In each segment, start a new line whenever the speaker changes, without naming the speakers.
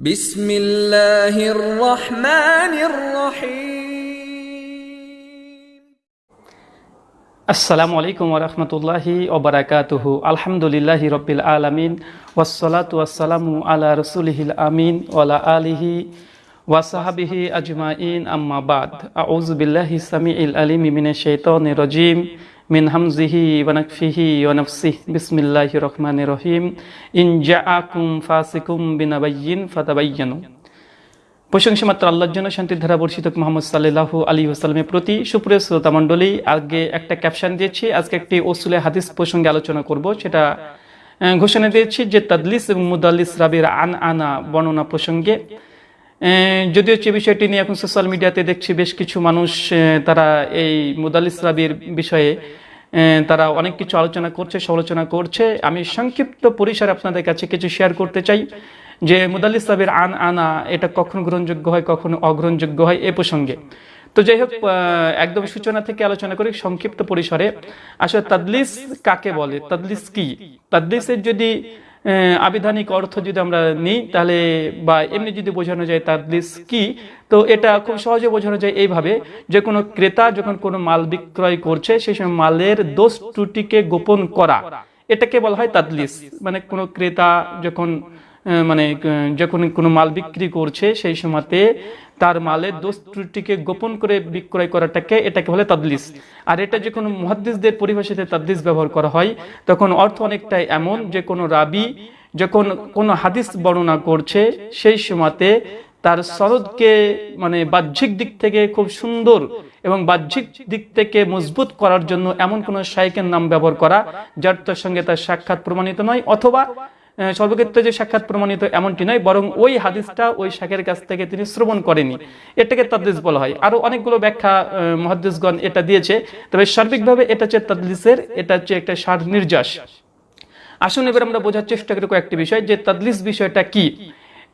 بسم الله الرحمن الرحيم.
السلام عليكم ورحمة الله وبركاته. الحمد لله رب العالمين والصلاة والسلام على رسوله الأمين وعلى آله وصحبه أجمعين. أما بعد أعوذ بالله السميع العليم من الشيطان الرجيم. হামজিহি ওয়া নাকফিহি ওয়া নাফসিহি। বিসমিল্লাহির রহমানির রহিম। ইন জাআকুম ফাসিকুম বিনাবাইয়িন ফাতাবায়্যানু। প্রশংসা মাত্র আল্লাহর জন্য শান্তির ধারা বর্ষিত মোহাম্মদ সাল্লাহ আলী ওসালামের প্রতি সুপ্রিয় শ্রোতা মণ্ডলী আগে একটা ক্যাপশন দিয়েছি। আজকে একটি ওসুলে হাদিস প্রসঙ্গে আলোচনা করব। সেটা ঘোষণা দিয়েছি যে তাদলিস এবং মুদাল্লিস রাবির আন আনা বর্ণনা প্রসঙ্গে। যদিও যে বিষয়টি নিয়ে এখন সোশ্যাল মিডিয়াতে দেখছি, বেশ কিছু মানুষ তারা এই মুদাল্লিস রাবির বিষয়ে তারা অনেক কিছু আলোচনা করছে, সমালোচনা করছে। আমি সংক্ষিপ্ত পরিসরে আপনাদের কাছে কিছু শেয়ার করতে চাই, যে মুদাল্লিস সাহেবের আন আনা, এটা কখন গ্রহণযোগ্য হয়, কখন অগ্রহণযোগ্য হয়, এ প্রসঙ্গে। তো যাই হোক একদম সূচনা থেকে আলোচনা করি, সংক্ষিপ্ত পরিসরে। আসলে তাদলিস কাকে বলে? তাদলিস কি? তাদলিসের যদি আবিধানিক অর্থ যদি আমরা নিই, তাহলে বা এমনি যদি বোঝানো যায় তাদলিস কি, তো এটা খুব সহজে বোঝানো যায় এইভাবে, যে কোনো ক্রেতা যখন কোনো মাল বিক্রয় করছে সেই সময় মালের দোষ ত্রুটিকে গোপন করা, এটাকে বলা হয় তাদলিস মানে কোনো ক্রেতা যখন মানে যখন কোনো মাল বিক্রি করছে, সেই সময়তে তার মালের দোষ ত্রুটিকে গোপন করে বিক্রয় করাটাকে এটাকে বলে তাদলিস। আর এটা যে কোনো মুহাদ্দিসদের পরিভাষাতে তাদলিস ব্যবহার করা হয়, তখন অর্থ অনেকটাই এমন যে, কোনো রাবি যখন কোনো হাদিস বর্ণনা করছে, সেই সময়তে তার সনদকে মানে বাহ্যিক দিক থেকে খুব সুন্দর এবং বাহ্যিক দিক থেকে মজবুত করার জন্য এমন কোনো শাইকের নাম ব্যবহার করা, যার তার সঙ্গে তার সাক্ষাৎ প্রমাণিত নয়, অথবা সর্বক্ষেত্রে যে সাক্ষাৎ প্রমাণিত এমনটি নয় বরং ওই হাদিসটা ওই শাখের কাছ থেকে তিনি শ্রবণ করেনি এটাকে তাদলিস বলা হয়। আরও অনেকগুলো ব্যাখ্যা আহ, মুহাদ্দিসগণ এটা দিয়েছে। তবে সার্বিকভাবে এটা হচ্ছে তাদলিসের এটা হচ্ছে একটা সার নির্যাস। আসুন এবার আমরা বোঝার চেষ্টা করি কয়েকটি বিষয় যে তাদলিস বিষয়টা কি?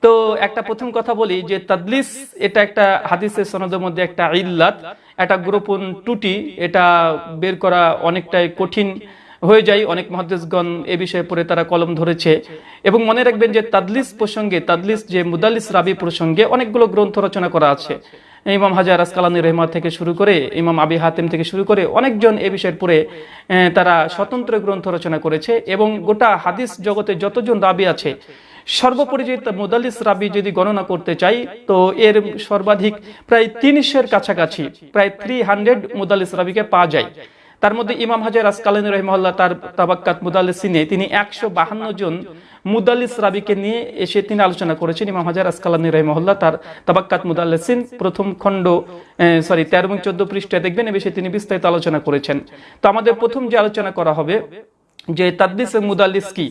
তো একটা প্রথম কথা বলি যে তাদলিস এটা একটা হাদিসের সনদের মধ্যে একটা ইল্লাত একটা গোপন টুটি এটা বের করা অনেকটাই কঠিন। হয়ে যায়। অনেক মহাদেশগণ এ বিষয়ে পড়ে তারা কলম ধরেছে। এবং মনে রাখবেন যে তাদলিস প্রসঙ্গে, তাদলিস যে মুদাল্লিস রাবি প্রসঙ্গে অনেকগুলো গ্রন্থ রচনা করা আছে। ইমাম হাজার আসকালানি রহমা থেকে শুরু করে, ইমাম আবি হাতিম থেকে শুরু করে অনেকজন এ বিষয়ের পরে তারা স্বতন্ত্র গ্রন্থ রচনা করেছে এবং গোটা হাদিস জগতে যতজন রাবি আছে, সর্বোপরি যে মুদাল্লিস রাবি যদি গণনা করতে চাই, তো এর সর্বাধিক প্রায় তিনশের কাছাকাছি, প্রায় থ্রি হান্ড্রেড মুদাল্লিস রাবিকে পাওয়া যায়। তার মধ্যে ইমাম হাজার আসকালানি রহমল্লা তার তাবাক্কাত মুদাল্লিসিনে, তিনি একশো বাহান্ন জন মুদাল্লিস রাবিকে নিয়ে এসে তিনি আলোচনা করেছেন। ইমাম হাজার আসকালানি রহমল্লা তার তাবাক্কাত মুদাল্লিসিন প্রথম খণ্ড সরি, তেরো এবং চোদ্দ পৃষ্ঠায় দেখবেন, এ বিষয়ে তিনি বিস্তারিত আলোচনা করেছেন। তো আমাদের প্রথম যে আলোচনা করা হবে, যে তাদলিস এবং মুদাল্লিস কি?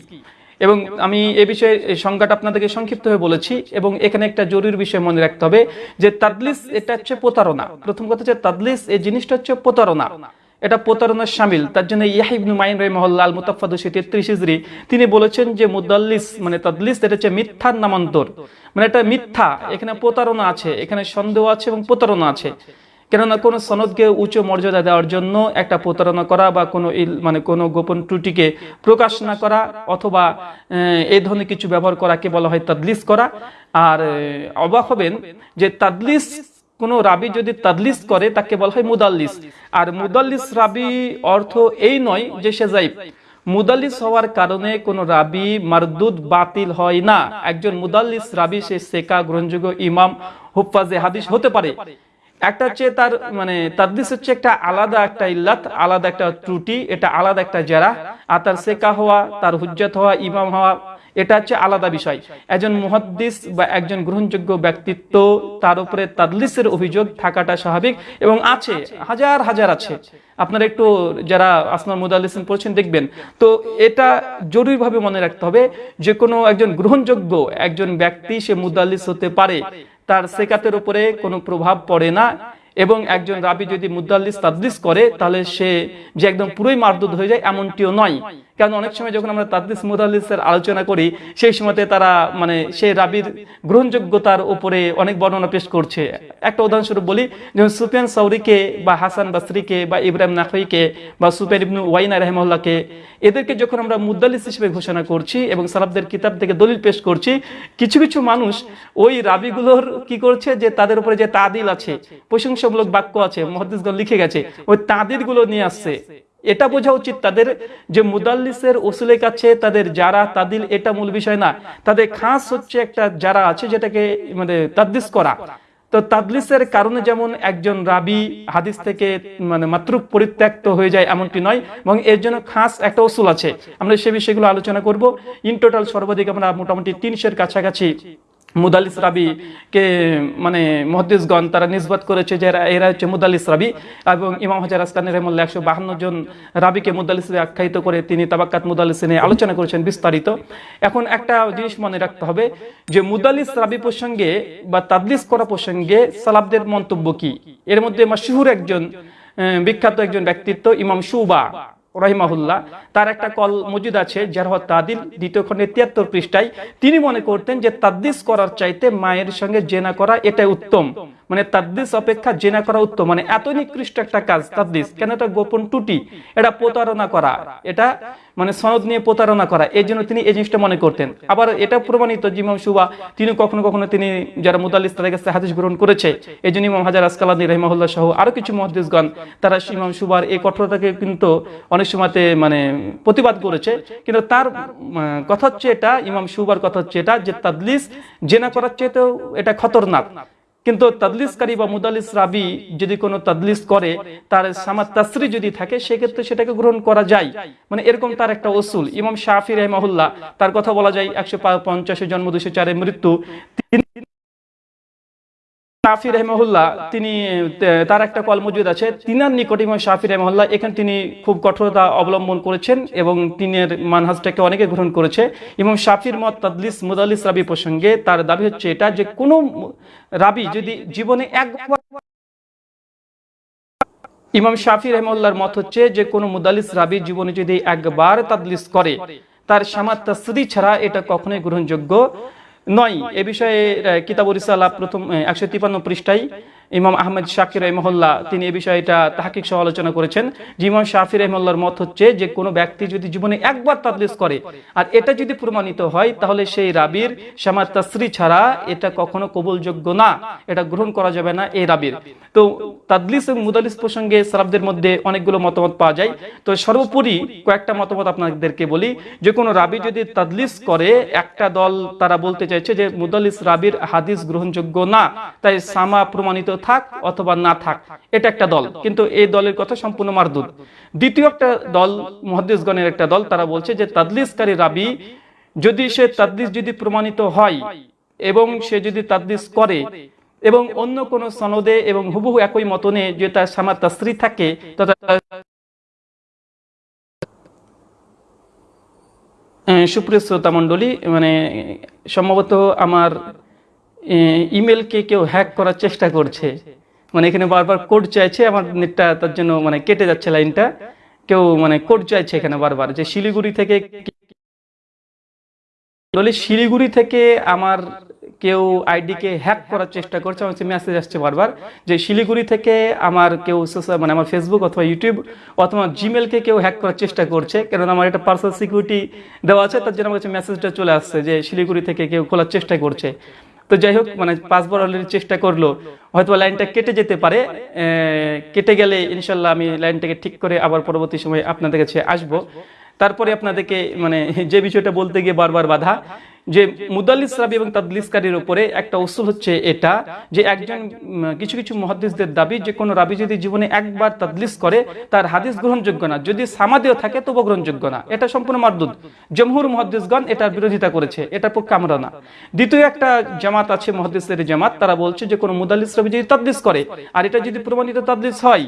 এবং আমি এ বিষয়ে সংজ্ঞাটা আপনাদেরকে সংক্ষিপ্তভাবে বলেছি, এবং এখানে একটা জরুরি বিষয় মনে রাখতে হবে, যে তাদলিস এটা হচ্ছে প্রতারণা। প্রথম কথা হচ্ছে তাদলিস, এই জিনিসটা হচ্ছে প্রতারণা। এটা প্রতারণার সামিল। তার জন্য ইয়াহিবনু মাইন রহমহল্লা আল মুতাফাদুসি তেত্রিশ ইজরি তিনি বলেছেন যে মুদাল্লিস মানে তাদলিস, এটা হচ্ছে মিথ্যার নামান্তর। মানে এটা মিথ্যা, এখানে প্রতারণা আছে, এখানে সন্দেহ আছে এবং প্রতারণা আছে। কেননা কোনো সনদকে উচ্চ মর্যাদা দেওয়ার জন্য একটা প্রতারণা করা বা কোনো মানে কোনো গোপন ত্রুটিকে প্রকাশ না করা অথবা এই ধরনের কিছু ব্যবহার করাকে বলা হয় তাদলিস করা। আর অবাক হবেন যে তাদলিস কোন রাবি যদি তাদলিস করে, তাকে বলা হয় মুদাল্লিস। আর মুদাল্লিস রাবি অর্থ এই নয় যে সে যাইব। মুদাল্লিস হওয়ার কারণে কোন রাবি মারদুদ বাতিল হয় না। একজন মুদাল্লিস রাবি, সে সেকা গ্রহণযোগ্য ইমাম, হুফাজে হাদিস হতে পারে। একটা হচ্ছে তার মানে তাদলিস হচ্ছে একটা আলাদা একটা ইল্লাত, আলাদা একটা ত্রুটি, এটা আলাদা একটা জেরা। আর তার সেকা হওয়া, তার হুজ্জত হওয়া, ইমাম হওয়া এটা হচ্ছে আলাদা বিষয়। একজন মুহাদ্দিস বা একজন গ্রহণযোগ্য ব্যক্তিত্ব, তার উপরে তাদলিসের অভিযোগ থাকাটা স্বাভাবিক এবং আছে, হাজার হাজার আছে। আপনারা একটু যারা আসনার মুদাল্লিসিন পড়ছেন দেখবেন। তো এটা জরুরিভাবে মনে রাখতে হবে যে কোনো একজন গ্রহণযোগ্য একজন ব্যক্তি, সে মুদাল্লিস হতে পারে। তার সেকাতের উপরে কোনো প্রভাব পড়ে না এবং একজন রাবি যদি মুদাল্লিস, তাদলিস করে, তাহলে সে যে একদম পুরোই মারদুদ হয়ে যায়, এমনটিও নয়। কারণ অনেক সময় যখন আমরা তাদ্দিস মুদাল্লিসের আলোচনা করি, সেই সময়তে তারা মানে সেই রাবির গ্রহণযোগ্যতার উপরে অনেক বর্ণনা পেশ করছে। একটা উদাহরণস্বরূপ বলি যেমন সুফিয়ান সাউরিকে বা হাসান বাসরিকে বা ইব্রাহিম নাকইকে বা সুফিয়ান ইবনু ওয়াইনা রহমল্লাকে এদেরকে যখন আমরা মুদাল্লিস হিসেবে ঘোষণা করছি এবং সালাবদের কিতাব থেকে দলিল পেশ করছি, কিছু কিছু মানুষ ওই রাবিগুলোর কি করছে যে তাদের উপরে যে তাদিল আছে, প্রশংসামূলক বাক্য আছে মহাদিসগণ লিখে গেছে, ওই তাদিরগুলো নিয়ে আসছে। এটা বোঝা উচিত তাদের যে মুদাল্লিসের ওসুলের কাছে তাদের যারা তাদিল এটা মূল বিষয় না। তাদের খাস হচ্ছে একটা যারা আছে যেটাকে মানে তাদ্দিস করা। তো তাদলিসের কারণে যেমন একজন রাবি হাদিস থেকে মানে মাত্র পরিত্যক্ত হয়ে যায় এমনটি নয়, এবং এর জন্য খাস একটা ওসুল আছে। আমরা সে বিষয়গুলো আলোচনা করব। ইন টোটাল সর্বাধিক আমরা মোটামুটি তিনশের কাছাকাছি মুদালিস রাবি কে মানে মহাদিসগণ তারা নিসবত করেছে যে এরা- হচ্ছে মুদালিস রাবি এবং ইমাম হাজার আসকানি রহমুল্লাহ একশো বাহান্ন জন রাবিকে মুদালিস আখ্যায়িত করে তিনি তাবাক্কাত মুদালিস নিয়ে আলোচনা করেছেন বিস্তারিত। এখন একটা জিনিস মনে রাখতে হবে যে মুদালিস রাবি প্রসঙ্গে বা তাদলিস করা প্রসঙ্গে সালাবদের মন্তব্য কি? এর মধ্যে মাসহুর একজন বিখ্যাত একজন ব্যক্তিত্ব ইমাম সুবা রহিমাহুল্লাহ, তার একটা কল মজুদ আছে, যার তাদিল, দ্বিতীয় খণ্ডে তিয়াত্তর পৃষ্ঠায়, তিনি মনে করতেন যে তাদ্দিস করার চাইতে মায়ের সঙ্গে জেনা করা এটাই উত্তম। মানে তাদ্দিস অপেক্ষা জেনা করা উত্তম। মানে এত নিকৃষ্ট একটা কাজ তাদ্দিস, কেন এটা গোপন টুটি এটা প্রতারণা করা। এটা মানে সনদ নিয়ে প্রতারণা করা, এই জন্য তিনি এই জিনিসটা মনে করতেন। আবার এটা প্রমাণিত জিমাম সুবা, তিনি কখনো কখনো তিনি যারা মুদাল্লিস, তাদের কাছে হাদিস গ্রহণ করেছে, এই জন্য ইমাম হাজার আসকালানি রহিমাহুল্লাহ সহ আরও কিছু মহাদিসগণ তারা ইমাম সুবার এই কঠোরতাকে কিন্তু অনেক সময়তে মানে প্রতিবাদ করেছে। কিন্তু তার কথা হচ্ছে এটা, ইমাম সুবার কথা হচ্ছে এটা, যে তাদলিস, জেনা করার চেয়েতেও এটা খতরনাক। কিন্তু তাদলিসকারী বা মুদালিস রাবি যদি কোনো তাদলিস করে, তার সামাদ তাসরি যদি থাকে, সেক্ষেত্রে সেটাকে গ্রহণ করা যায়। মানে এরকম তার একটা ওসুল ইমাম শাহি রহমাহুল্লাহ, তার কথা বলা যায়, একশো পঞ্চাশে জন্ম দুশো চারে মৃত্যু। তিনি শাফি রহমহুল্লাহ, তিনি তার একটা কল মজুদ আছে, তিনার নিকট ইমাম শাফি রহমহুল্লাহ এখানে তিনি খুব কঠোরতা অবলম্বন করেছেন এবং তিনের মানহাজটাকে অনেকে গ্রহণ করেছে। ইমাম শাফির মত তাদলিস মুদালিস রাবি প্রসঙ্গে তার দাবি হচ্ছে এটা যে কোনো রাবি যদি জীবনে একবার ইমাম শাফি রহমুল্লাহর মত হচ্ছে যে কোনো মুদালিস রাবি জীবনে যদি একবার তাদলিস করে, তার সামাত তাসদি ছাড়া এটা কখনোই গ্রহণযোগ্য। নয় এ বিষয়ে কিতাবুর ইসাল্লাহ প্রথম একশো তিপান্ন পৃষ্ঠায় ইমাম আহমেদ শাকির রহমল্লাহ তিনি এ বিষয়ে এটা আলোচনা করেছেন। যে ইমাম শাফি রহমল্লার মত হচ্ছে যে, কোনো ব্যক্তি যদি জীবনে একবার তাদলিস করে, আর এটা যদি প্রমাণিত হয়, তাহলে সেই রাবির সামাত তাসরি ছাড়া এটা কখনো কবুলযোগ্য না। এটা গ্রহণ করা যাবে না এই রাবির। তো তাদলিস এবং মুদালিস প্রসঙ্গে সালাবদের মধ্যে অনেকগুলো মতামত পাওয়া যায়। তো সর্বোপরি কয়েকটা মতামত আপনাদেরকে বলি। যে কোনো রাবি যদি তাদলিস করে, একটা দল তারা বলতে চাইছে যে, মুদালিস রাবির হাদিস গ্রহণযোগ্য না। তাই সামা প্রমাণিত থাক অথবা না থাক, এটা একটা দল। কিন্তু এই দলের কথা সম্পূর্ণ মারদুদ। দ্বিতীয় একটা দল মহাদিসগণের একটা দল, তারা বলছে যে তাদলিসকারী রাবি যদি সে তাদলিস যদি প্রমাণিত হয় এবং সে যদি তাদলিস করে এবং অন্য কোন সনদে এবং হুবহু একই মতনে যে তার সামা তাসরি থাকে সুপ্রিয় শ্রোতা মণ্ডলী মানে সম্ভবত আমার ইমেলকে কেউ হ্যাক করার চেষ্টা করছে। মানে এখানে বারবার কোড চাইছে, আমার নেটটা তার জন্য মানে কেটে যাচ্ছে লাইনটা। কেউ মানে কোড চাইছে এখানে বারবার যে শিলিগুড়ি থেকে বলে শিলিগুড়ি থেকে আমার কেউ আইডিকে হ্যাক করার চেষ্টা করছে, আমার মেসেজ আসছে বারবার যে শিলিগুড়ি থেকে আমার কেউ সোশ্যাল মানে আমার ফেসবুক অথবা ইউটিউব অথবা জিমেলকে কেউ হ্যাক করার চেষ্টা করছে কারণ আমার একটা পার্সোনাল সিকিউরিটি দেওয়া আছে, তার জন্য আমার কাছে মেসেজটা চলে আসছে যে শিলিগুড়ি থেকে কেউ খোলার চেষ্টা করছে। তো যাই হোক মানে পাঁচবার অলরেডি চেষ্টা করল। হয়তো লাইনটা কেটে যেতে পারে। কেটে গেলে ইনশাল্লাহ আমি লাইনটাকে ঠিক করে আবার পরবর্তী সময় আপনাদের কাছে আসব। তারপরে আপনাদেরকে মানে যে বিষয়টা বলতে গিয়ে বারবার বাধা যে মুদাল্লিস রাবি এবং তাদলিসকারীর উপরে একটা উসুল হচ্ছে এটা, যে একজন কিছু কিছু মহাদিসদের দাবি যে কোনো রাবি যদি জীবনে একবার তাদলিস করে, তার হাদিস গ্রহণযোগ্য না। যদি সামাদেও থাকে তবু গ্রহণযোগ্য না। এটা সম্পূর্ণ মারদুদ। জমহুর মহাদিসগণ এটার বিরোধিতা করেছে। এটার পক্ষে আমরা না। দ্বিতীয় একটা জামাত আছে মহাদিসের জামাত, তারা বলছে যে কোনো মুদাল্লিস রাবি যদি তাদলিস করে, আর এটা যদি প্রমাণিত তাদলিস হয়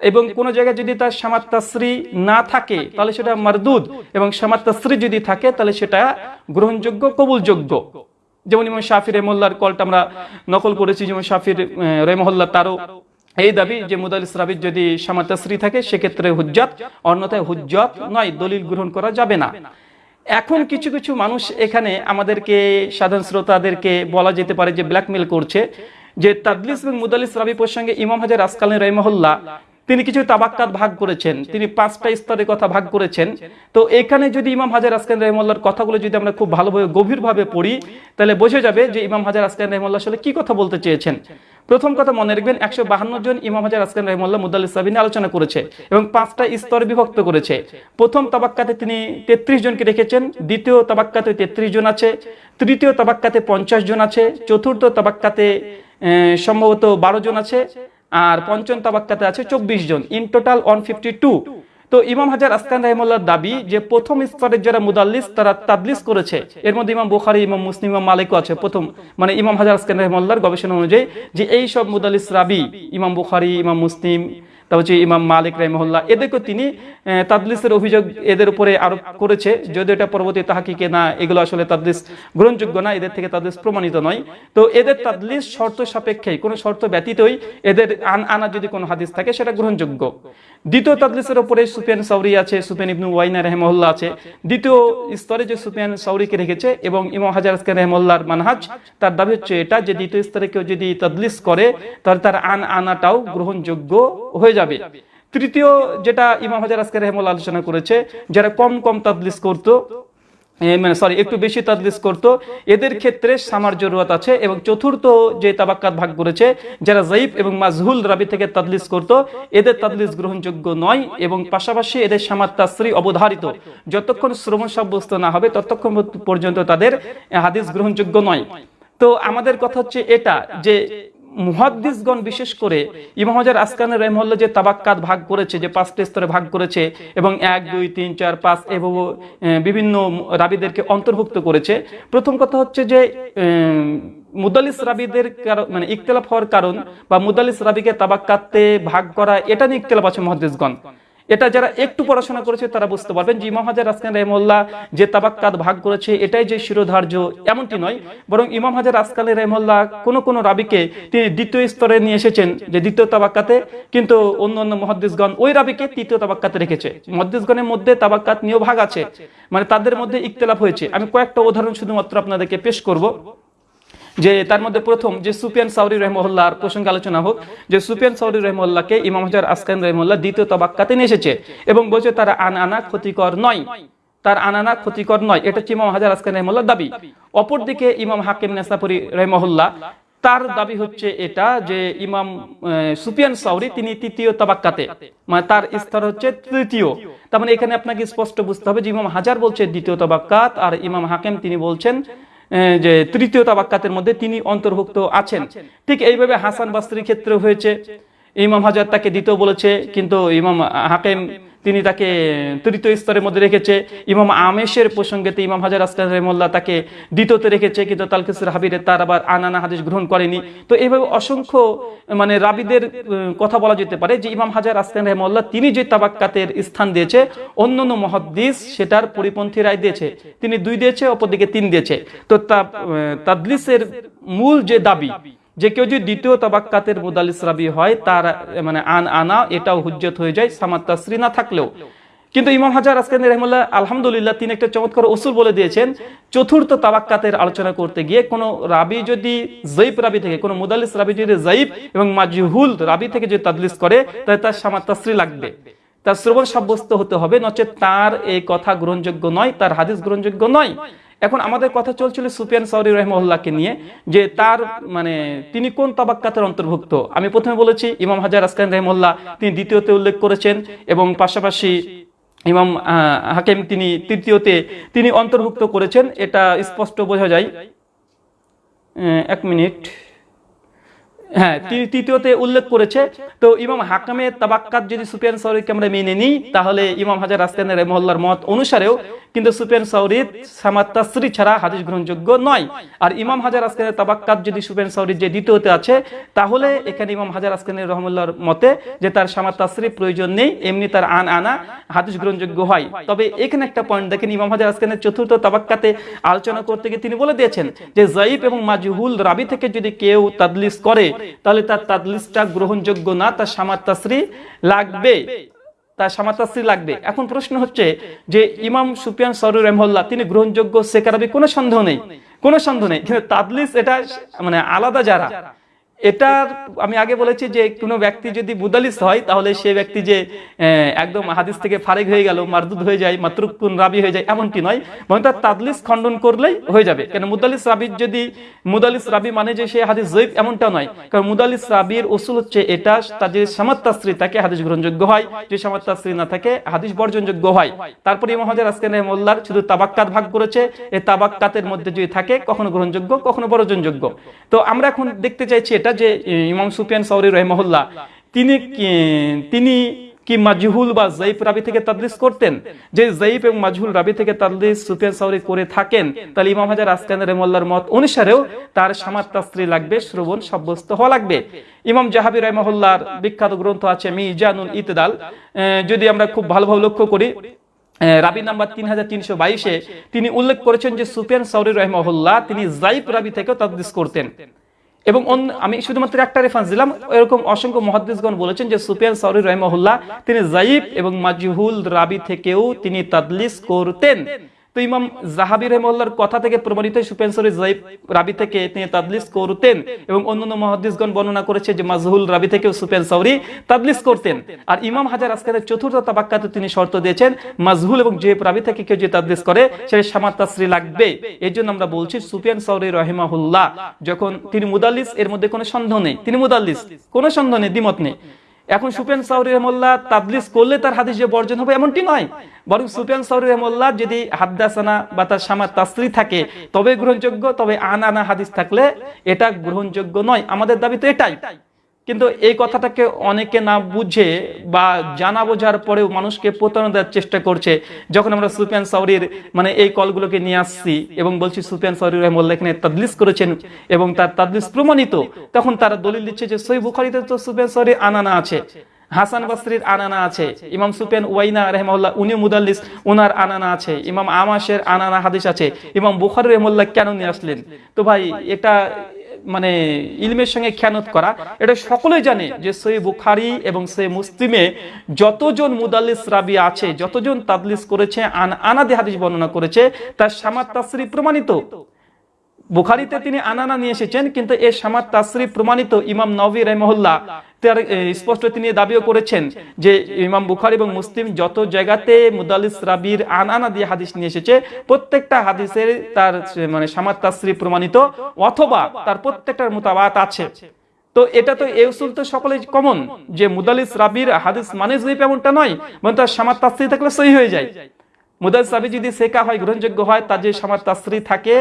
এবং কোন জায়গায় যদি তার তাসরি না থাকে, তাহলে সেটা মারদুদ। এবং তাসরি যদি থাকে, তাহলে সেটা গ্রহণযোগ্য, কবুলযোগ্য। যেমন ইমাম শাফির রেমল্লার কলটা আমরা নকল করেছি যেমন শাফির রেমহল্লা তারও এই দাবি যে মুদালিস রাবির যদি সামাতাশ্রী থাকে, সেক্ষেত্রে হুজ্জাত, অন্যথায় হুজ্জাত নয়, দলিল গ্রহণ করা যাবে না। এখন কিছু কিছু মানুষ এখানে আমাদেরকে, সাধারণ শ্রোতাদেরকে বলা যেতে পারে যে ব্ল্যাকমেল করছে, যে তাদলিস এবং মুদালিস রাবি প্রসঙ্গে ইমাম হাজার আসকালী রহমহল্লা তিনি কিছু তাবাক্কাত ভাগ করেছেন, তিনি পাঁচটা স্তরের কথা ভাগ করেছেন। তো এখানে যদি ইমাম হাজার আসকান রহমল্লার কথাগুলো যদি আমরা খুব ভালোভাবে, গভীরভাবে পড়ি, তাহলে বোঝা যাবে যে ইমাম হাজার আসকান রহমল্লা আসলে কি কথা বলতে চেয়েছেন। প্রথম কথা মনে রাখবেন, একশো বাহান্ন জন ইমাম হাজার আসকান রহমল্লা মুদাল্লিস সাবিন আলোচনা করেছে এবং পাঁচটা স্তর বিভক্ত করেছে। প্রথম তাবাক্কাতে তিনি তেত্রিশ জনকে রেখেছেন, দ্বিতীয় তাবাক্কাতে তেত্রিশ জন আছে, তৃতীয় তাবাক্কাতে পঞ্চাশ জন আছে, চতুর্থ তাবাক্কাতে সম্ভবত বারো জন আছে আর পঞ্চম তাবাক্কাতে আছে চব্বিশ জন। In total one fifty two তো ইমাম হাজার আসকান রহমুল্লার দাবি যে প্রথম স্তরের যারা মুদাল্লিস, তারা তাদলিস করেছে। এর মধ্যে ইমাম বুখারি, ইমাম মুসলিম, ইমাম মালিকও আছে। প্রথম মানে ইমাম হাজার আসকান রহমুল্লার গবেষণা অনুযায়ী যে এই সব মুদাল্লিস রাবি, ইমাম বুখারি, ইমাম মুসলিম তারপর হচ্ছে ইমাম মালিক রহমহল্লা এদেরকে তিনি তাদলিসের অভিযোগ এদের উপরে আরোপ করেছে, যদিও এটা পরবর্তী তাহাকিকে না, এগুলো আসলে তাদলিস গ্রহণযোগ্য না, এদের থেকে তাদলিস প্রমাণিত নয়। তো এদের তাদলিস শর্ত সাপেক্ষে কোনো শর্ত ব্যতীতই এদের আনা যদি কোনো হাদিস থাকে, সেটা গ্রহণযোগ্য। দ্বিতীয় তাদলিসের উপরে সুফিয়ান সাউরি আছে, সুফিয়ান ইবনু ওয়াইনা রহমহল্লা আছে। দ্বিতীয় স্তরে যে সুফিয়ান সাউরিকে রেখেছে এবং ইমাম হাজার আসকান রহমল্লার মানহাজ, তার দাবি হচ্ছে এটা যে দ্বিতীয় স্তরে কেউ যদি তদলিস করে, তাহলে তার আন আনাটাও গ্রহণযোগ্য হয়ে যাবে। তৃতীয় যেটা ইমাম হাজার আজকে রহমল্লা আলোচনা করেছে, যারা কম কম তাদলিস করতো মানে সরি একটু বেশি তাদলিস করত। এদের ক্ষেত্রে সামার জরুরত আছে এবং চতুর্থ যে তাবাক্কাত ভাগ করেছে, যারা জাইফ এবং মাজহুল রাবি থেকে তাদলিস করত, এদের তাদলিস গ্রহণযোগ্য নয় এবং পাশাপাশি এদের সামার তাশ্রী অবধারিত। যতক্ষণ শ্রবণ সাব্যস্ত না হবে, ততক্ষণ পর্যন্ত তাদের হাদিস গ্রহণযোগ্য নয়। তো আমাদের কথা হচ্ছে এটা, যে মুহাদ্দিসগণ বিশেষ করে ইমহাজার আসকানের আসকান রহমল্লা যে তাবাক্কাত ভাগ করেছে, যে পাঁচটি স্তরে ভাগ করেছে এবং এক, দুই, তিন, চার, পাঁচ এবং বিভিন্ন রাবিদেরকে অন্তর্ভুক্ত করেছে। প্রথম কথা হচ্ছে যে মুদালিস রাবিদের মানে ইকতলাফ হওয়ার কারণ বা মুদালিস রাবিকে তাবাক্কাতে ভাগ করা, এটা নিয়ে ইকতলাফ আছে মহাদ্দিসগণ। এটা যারা একটু পড়াশোনা করেছে তারা বুঝতে পারবেন। যে ইমাম হাজার আসকান রহমল্লা যে তাবাক্কাত ভাগ করেছে, এটাই যে শিরোধার্য, এমনটি নয়। বরং ইমাম হাজার আসকান রহমল্লা কোন কোন রাবিকে তিনি দ্বিতীয় স্তরে নিয়ে এসেছেন, যে দ্বিতীয় তাবাক্কাতে, কিন্তু অন্য অন্য মহাদ্দিসগণ ওই রাবিকে তৃতীয় তাবাক্কাতে রেখেছে। মহাদ্দিসগণের মধ্যে তাবাক্কাত নিয়েও ভাগ আছে মানে তাদের মধ্যে ইকতলাফ হয়েছে। আমি কয়েকটা উদাহরণ শুধুমাত্র আপনাদেরকে পেশ করব। যে তার মধ্যে প্রথম যে সুপিয়ান সাউরি রহমল্লার প্রসঙ্গে আলোচনা হোক যে সুপিয়ান সাউরি রহমল্লাকে ইমাম হাজার আসকান রহমল্লা দ্বিতীয় তাবাক্কাতে নিয়ে এসেছে এবং বলছে তারা আন আনা ক্ষতিকর নয়। তার আনানা ক্ষতিকর নয় এটা হচ্ছে ইমাম হাজার আসকান রহমল্লার দাবি। অপরদিকে ইমাম হাকিম নেসাপুরি রহমহল্লা তার দাবি হচ্ছে এটা যে ইমাম আহ, সুফিয়ান সাউরি তিনি তৃতীয় তাবাক্কাতে মানে তার স্তর হচ্ছে তৃতীয়। তার মানে এখানে আপনাকে স্পষ্ট বুঝতে হবে যে ইমাম হাজার বলছে দ্বিতীয় তাবাক্কাত আর ইমাম হাকিম তিনি বলছেন যে তৃতীয় তাবাক্কাতের মধ্যে তিনি অন্তর্ভুক্ত আছেন। ঠিক এইভাবে হাসান বাস্ত্রীর ক্ষেত্রে হয়েছে। ইমাম হাজার তাকে দিতেও বলেছে কিন্তু ইমাম হাকিম তিনি তাকে তৃতীয় স্তরের মধ্যে রেখেছে। ইমাম আমেশের প্রসঙ্গেতে ইমাম হাজার আসকান রহমল্লা তাকে দ্বিতীয়তে রেখেছে, কিন্তু তালকিসুর হাবিরে তার আবার আনানা হাদিস গ্রহণ করেনি। তো এইভাবে অসংখ্য মানে রাবিদের কথা বলা যেতে পারে যে ইমাম হাজার আসকান রহমল্লা তিনি যে তাবাক্কাতের স্থান দিয়েছে অন্য অন্য মহাদ্দিস সেটার পরিপন্থী রায় দিয়েছে। তিনি দুই দিয়েছে, অপরদিকে তিন দিয়েছে। তা তাদলিসের মূল যে দাবি যে কেউ যদি দ্বিতীয় তাবাক্কাতের মুদালিস রাবি হয়, তার মানে আন আনা, এটাও হুজ্জত হয়ে যায় সামাত তাসরি না থাকলেও। কিন্তু ইমাম হাজার আসকান রহমুল্লাহ আলহামদুলিল্লাহ তিনি একটা চমৎকার ওসুল বলে দিয়েছেন, চতুর্থ তাবাক্কাতের আলোচনা করতে গিয়ে কোন রাবি যদি জয়ীব রাবি থেকে, কোন মুদালিস রাবি যদি জয়ীব এবং মাজহুল রাবি থেকে যদি তাদলিস করে, তাহলে তার সামাত তাসরি লাগবে। তার শ্রবণ সাব্যস্ত হতে হবে নচে তার এই কথা গ্রহণযোগ্য নয়, তার হাদিস গ্রহণযোগ্য নয়। এখন আমাদের কথা চলছিল সুফিয়ান সাউরি রহমউল্লাহকে নিয়ে, যে তার মানে তিনি কোন তাবাক্কাতের অন্তর্ভুক্ত? আমি প্রথমে বলেছি, ইমাম হাজার আসকান রহমল্লা তিনি দ্বিতীয়তে উল্লেখ করেছেন এবং পাশাপাশি ইমাম হাকিম তিনি তৃতীয়তে তিনি অন্তর্ভুক্ত করেছেন। এটা স্পষ্ট বোঝা যায়। এক মিনিট। হ্যাঁ তৃতীয়তে উল্লেখ করেছে, তো ইমাম হাকামের তাবাক্কাত যদি সুফিয়ান সাউরিকে আমরা মেনে নিই, তাহলে ইমাম হাজার আসকানের মহল্লার মত অনুসারেও কিন্তু সুফিয়ান সাউরির তাসরি ছাড়া হাদিস গ্রহণযোগ্য নয়। আর ইমাম হাজার আসকানের তাবাক্কাত যদি সুফিয়ান সাউরির যে দ্বিতীয়তে আছে, তাহলে এখানে ইমাম হাজার আসকানের রহমুল্লাহর মতে যে তার সামাত তাসরি প্রয়োজন নেই, এমনি তার আন আনা হাদিস গ্রহণযোগ্য হয়। তবে এখানে একটা পয়েন্ট দেখেন, ইমাম হাজার আসকানের চতুর্থ তাবাক্কাতে আলোচনা করতে গিয়ে তিনি বলে দিয়েছেন যে, জাইফ এবং মাজহুল রাবি থেকে যদি কেউ তাদলিস করে তাহলে তার তাদলিসটা গ্রহণযোগ্য না, তার সামার তাসরি লাগবে। তার সামাতাসি লাগবে। এখন প্রশ্ন হচ্ছে যে ইমাম সুপিয়ান সরুর রহমল্লা তিনি গ্রহণযোগ্য সেকারাবি কোনো সন্দেহ নেই? কোনো সন্দেহ নেই। কিন্তু তাদলিস এটা মানে আলাদা যারা। এটার আমি আগে বলেছি যে কোনো ব্যক্তি যদি বুদালিস হয়, তাহলে সে ব্যক্তি যে একদম হাদিস থেকে ফারেক হয়ে গেল, মারদুদ হয়ে যায় মাতরুকুন রাবি হয়ে যায়, এমনটি নয়। বরং তার তাদলিস খণ্ডন করলেই হয়ে যাবে। কেন মুদালিস রাবির যদি, মুদালিস রাবি মানে যে সে হাদিস জৈব এমনটা নয়। কারণ মুদালিস রাবির ওসুল হচ্ছে এটা, তার যে সামাত্তাশ্রী থাকে হাদিস গ্রহণযোগ্য হয়। যে সামাত্তাশ্রী না থাকে, হাদিস বর্জনযোগ্য হয়। তারপরে ইমাম হাজার আজকে মোল্লার, শুধু তাবাক্কাত ভাগ করেছে। এই তাবাক্কাতের মধ্যে যদি থাকে, কখনো গ্রহণযোগ্য, কখনো বর্জনযোগ্য। তো আমরা এখন দেখতে চাইছি এটা যে ইমাম সুফিয়ান সৌরি রহমহুল্লাহ, তিনি তিনি কি মাজহুল বা জাইফ রাবি থেকে তাদলিস করতেন? যে জাইফ এবং মাজহুল রাবি থেকে তাদলিস সুফিয়ান সাউরি করে থাকেন, তাহলে ইমাম হাজার আসকান রহমুল্লাহর মত অনুসারেও তার সামাত তাস্ত্রী লাগবে, শ্রবণ সাব্যস্ত হওয়া লাগবে। ইমাম জাহাবি রহমহুল্লাহর বিখ্যাত গ্রন্থ আছে মি মিজানুল ইতদাল যদি আমরা খুব ভালোভাবে লক্ষ্য করি রাবি নাম্বার তিন হাজার তিনশো বাইশে তিনি উল্লেখ করেছেন যে সুফিয়ান সাউরি রহমহুল্লাহ তিনি জাইফ রাবি থেকেও তাদলিস করতেন। এবং আমি শুধুমাত্র একটা রেফারেন্স দিলাম। এরকম অসংখ্য মহাদ্দেশগণ বলেছেন যে সুফিয়ান সাউরি রহমহুল্লাহ, তিনি জাইব এবং মাজিহুল রাবি থেকেও তিনি তাদলিস করতেন। তো ইমাম জাহাবি রহমুল্লাহর কথা থেকে প্রমাণিত সুফিয়ান সাউরি রাবি থেকে তিনি তাদলিস করতেন এবং অন্যান্য মহাদ্দিসগণ বর্ণনা করেছে যে মাজহুল রাবি থেকেও সুফিয়ান সাউরি তাদলিস করতেন। আর ইমাম হাজার আজকালের চতুর্থ তাবাক্কাতে তিনি শর্ত দিয়েছেন, মাজহুল এবং জেব রাবি থেকে কেউ যে তাদলিস করে সে সামাত তাসরি লাগবে। এই জন্য আমরা বলছি সুফিয়ান সাউরি রহিমাহুল্লাহ, যখন তিনি মুদাল্লিস, এর মধ্যে কোনো সন্দেহ নেই। তিনি মুদাল্লিস, কোনো সন্দেহ নেই, দ্বিমত নেই। এখন সুপেন সাউরি রহমল্লা তাবলিস করলে তার হাদিস যে বর্জন হবে এমনটি নয়। বরং সুপেন সাউরি রহমল্লা যদি হাদ্দাসানা বা তার সামার তাসরি থাকে, তবে গ্রহণযোগ্য, তবে আনা আনানা হাদিস থাকলে এটা গ্রহণযোগ্য নয়। আমাদের দাবি তো এটাই। কিন্তু এই কথাটাকে অনেকে না বুঝে বা জানা বোঝার পরেও মানুষকে প্রতারণা দেওয়ার চেষ্টা করছে। যখন আমরা সুফিয়ান সাউরির মানে এই কলগুলোকে নিয়ে আসছি এবং বলছি সুফিয়ান সাউরি রহমল্লা এখানে তাদলিস করেছেন এবং তার তাদলিস প্রমাণিত, তখন তারা দলিল দিচ্ছে যে সই বুখারিতে তো সুফিয়ান সাউরি আনানা আছে, হাসান বাসরির আনানা আছে, ইমাম সুফিয়ান ওয়াইনা রহমাল্লাহ উনি মুদাল্লিস ওনার আনানা আছে, ইমাম আমাশের আনানা হাদিস আছে, ইমাম বুখারি রহমল্লাহ কেন নিয়ে আসলেন? তো ভাই, এটা মানে ইলমের সঙ্গে খেয়ানত করা, এটা সকলেই জানে যে সই বুখারি এবং সই মুসলিমে যতজন মুদাল্লিস রাবি আছে, যতজন তাদলিস করেছে, আন আনাদি হাদিস বর্ণনা করেছে, তার সামাত তাসরি প্রমাণিত। বুখারিতে তিনি আনানা নিয়ে এসেছেন, কিন্তু এ সামাত তাসরি প্রমাণিত ইমাম নবী রহমহুল্লাহ তার স্পষ্ট তিনি দাবিও করেছেন যে ইমাম বুখারি এবং মুসলিম যত জায়গাতে মুদালিস রাবির আনানা দিয়ে হাদিস নিয়ে এসেছে, প্রত্যেকটা হাদিসের তার মানে সামাত তাসরি প্রমাণিত অথবা তার প্রত্যেকটার মোতাবাত আছে। তো এটা তো এই উসুল তো সকলেই কমন যে মুদালিস রাবির হাদিস মানে জয়ীফ এমনটা নয়, বরং তার সামাত তাসরি থাকলে সহি হয়ে যায়। মুদালিস রাবি যদি সেকা হয়, গ্রহণযোগ্য হয়, তার যে সামাত তাসরি থাকে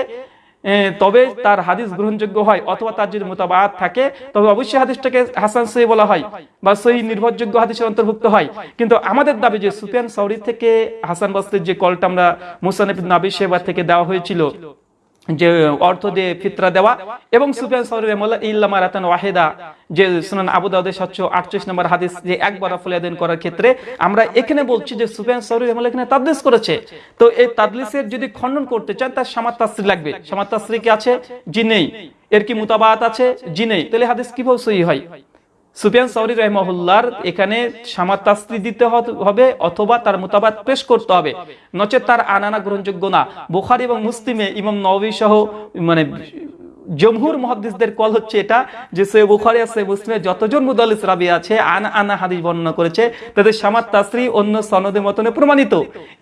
তবে তার হাদিস গ্রহণযোগ্য হয় অথবা তার যদি মোতাবাত থাকে, তবে অবশ্যই হাদিসটাকে হাসান সহি বলা হয় বা সহি নির্ভরযোগ্য হাদিসের অন্তর্ভুক্ত হয়। কিন্তু আমাদের দাবি যে সুফিয়ান সৌরি থেকে হাসান বাস্তির যে কলটা আমরা মুসানিফ নাবি সেবা থেকে দেওয়া হয়েছিল যে অর্থ দিয়ে ফিতরা দেওয়া এবং সুফিয়ান সাউরি রহমাল্লাহ ইল্লামা রাতান ওয়াহিদা, যে সুনান আবু দাউদের সাতশো আটত্রিশ নম্বর হাদিস যে একবার আফলিয়াদিন করার ক্ষেত্রে আমরা এখানে বলছি যে সুফিয়ান সাউরি রহমাল্লাহ এখানে তাদলিস করেছে। তো এই তাদলিসের যদি খণ্ডন করতে চান, তার সামাত তাসরি লাগবে। সামাত তাসরি কি আছে? জি নেই। এর কি মুতাবাত আছে? জি নেই। তাহলে হাদিস কীভাবে সহি হয়? সুফিয়ান সৌরি রহমহুল্লার এখানে সামার তাস্ত্রি দিতে হবে অথবা তার মোতাবাদ পেশ করতে হবে। নচে তার আনানা গ্রহণযোগ্য না। বুখারি এবং মুসলিমে ইমাম নবী সহ মানে জমহুর মহাদ্দিসদের কল হচ্ছে এটা, যে সে বুখারি আছে মুসলিমে যতজন মুদাল্লিস রাবি আছে, আনা আনা হাদিস বর্ণনা করেছে, তাদের সামাত তাসরি, অন্য সনদের মতনে প্রমাণিত।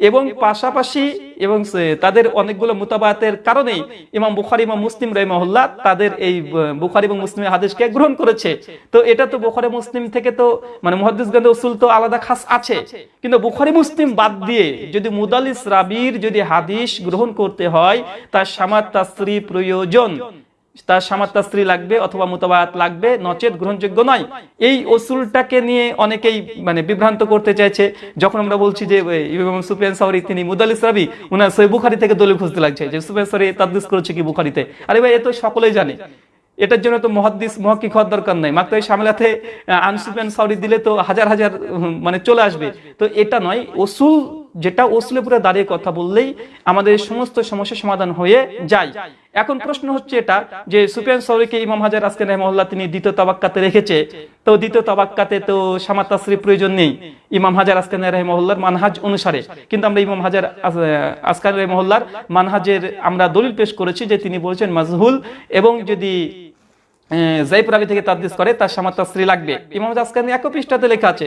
এবং পাশাপাশি, এবং তাদের অনেকগুলো মুতাবাতের কারণেই ইমাম বুখারি, ইমাম মুসলিম রহিমহুল্লাহ তাদের এই বুখারি এবং মুসলিমের হাদিসকে গ্রহণ করেছে। তো এটা তো বুখারি, মুসলিম থেকে তো মানে মুহাদ্দিস গন্ধ উসুল তো আলাদা খাস আছে। কিন্তু বুখারি, মুসলিম বাদ দিয়ে যদি মুদালিস রাবির যদি হাদিস গ্রহণ করতে হয়, তার সামাত তাসরি প্রয়োজন। তার সামাত্তা স্ত্রী লাগবে অথবা মোতাবায়াত লাগবে, নচেত গ্রহণযোগ্য নয়। এই অসুলটাকে নিয়ে অনেকেই মানে বিভ্রান্ত করতে চাইছে। যখন আমরা বলছি যে ইমাম সাউরি, তিনি মুদালিস উনার সই বুখারি থেকে দলিল খুঁজতে লাগছে যে, সুফিয়ান সাউরি তাদলিস করেছে কি বুখারিতে? আরে ভাই, এ তো সকলেই জানে। এটার জন্য তো মহাদ্দিস, মহাক্কিক হওয়ার দরকার নাই। মাত্র সামলাতে আনসুফিয়ান সাউরি দিলে তো হাজার হাজার মানে চলে আসবে। তো এটা নয়, ওসুল যেটা ওসুলে পুরো দাঁড়িয়ে কথা বললেই আমাদের সমস্ত সমস্যার সমাধান হয়ে যায়। এখন প্রশ্ন হচ্ছে এটা, যে সুফিয়ান সাউরিকে ইমাম হাজার আজকে রহমল্লাহ তিনি দ্বিতীয় তাবাক্কাতে রেখেছে, তো দ্বিতীয় তাবাক্কাতে তো সামাত তাসরির প্রয়োজন নেই। ইমাম হাজার আজকান রহমল্লার মানহাজ অনুসারে। কিন্তু আমরা ইমাম হাজার আজকান রহমল্লার মানহাজের আমরা দলিল পেশ করেছি যে তিনি বলেছেন মাজহুল এবং যদি জাইব রাবি থেকে তাদদিস করে তার সামাত স্ত্রী লাগবে। ইমাম আসকানি এক পৃষ্ঠাতে লেখা আছে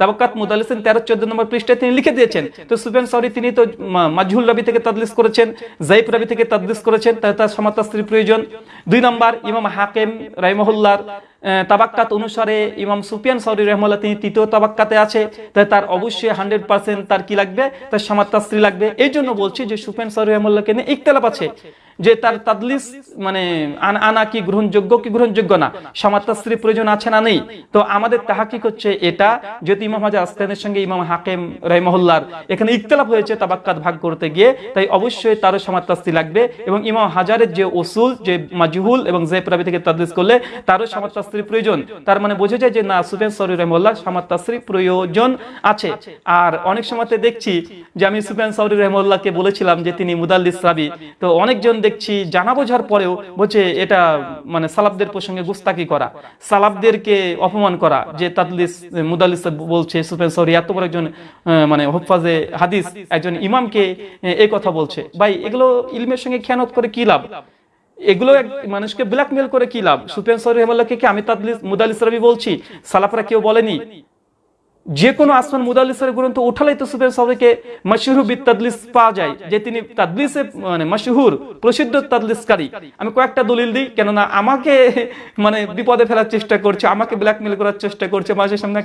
তাবাক্কাত মুদালিসিন তেরো চোদ্দ নম্বর পৃষ্ঠায় তিনি লিখে দিয়েছেন। তো সুফিয়ান সরি তিনি তো মাজহুল রবি থেকে তাদলিস করেছেন জাইফ রবি থেকে তাদলিস করেছেন তাই তার সমাতাস্ত্রীর প্রয়োজন। দুই নম্বর ইমাম হাকিম রাইমহুল্লার তাবাক্কাত অনুসারে ইমাম সুফিয়ান সাউরি রহমাল্লাহ তিনি তৃতীয় তাবাক্কাতে আছে। তাই তার অবশ্যই হান্ড্রেড পার্সেন্ট তার কি লাগবে? তার সামাত্তা স্ত্রী লাগবে। এই জন্য বলছি যে সুফিয়ান সাউরি রহমাল্লাহকে নিয়ে ইকতলাপ আছে। যে তার তাদলিস মানে আনা কি গ্রহণযোগ্য কি গ্রহণযোগ্য না? সামাত্তা প্রয়োজন আছে না নেই? তো আমাদের তাহাকিক হচ্ছে এটা। যদি ইমাম হাজার আস্তানের সঙ্গে ইমাম হাকিম রহমহুল্লার এখানে ইকতলাপ হয়েছে তাবাক্কাত ভাগ করতে গিয়ে। তাই অবশ্যই তারও সামাত্তা স্ত্রী লাগবে এবং ইমাম হাজারের যে ওসুল যে মাজহুল এবং জে প্রাবি থেকে তাদলিস করলে তারও সামাত্তা স্ত্রী প্রয়োজন। তার মানে বোঝা যায় যে, না, সুফিয়ান সরি রহমুল্লাহ সামাত্তা স্ত্রী প্রয়োজন আছে। আর অনেক সময়তে দেখছি যে, আমি সুফিয়ান সৌরি রহমুল্লাহকে বলেছিলাম যে, তিনি মুদাল্লিস রাবি তো অনেকজন দেখছি জানা বোঝার পরেও বলছে, এটা মানে সালাবদের প্রসঙ্গে গুস্তাকি করা। সালাবদেরকে অপমান করা যে, তাদলিস, মুদাল্লিস বলছে, সুফিয়ান সৌরি এত বড় একজন মানে হোফাজে হাদিস, একজন ইমামকে এই কথা বলছে। ভাই, এগুলো ইলমের সঙ্গে খেয়ানত করে কি লাভ? এগুলো মানুষকে ব্ল্যাকমেল করে কি লাভ? সুপেন সরি রহমাল্লাহকে কি আমি তাদলিস মুদালিস রবি বলছি? সালাফরা কেউ বলেনি? যে কোনো আসমান মুদালিসের গ্রন্থ উঠালেই তো সুফিয়ান সাউরিকে মশহুর বিদ তাদলিস পাওয়া যায়, যে তিনি তাদলিসে মানে মশহুর, প্রসিদ্ধ তাদলিসকারী। আমি কয়েকটা দলিল দিই, কেননা আমাকে মানে বিপদে ফেলার চেষ্টা করছে, আমাকে ব্ল্যাকমেল করার চেষ্টা করছে মানুষের সামনে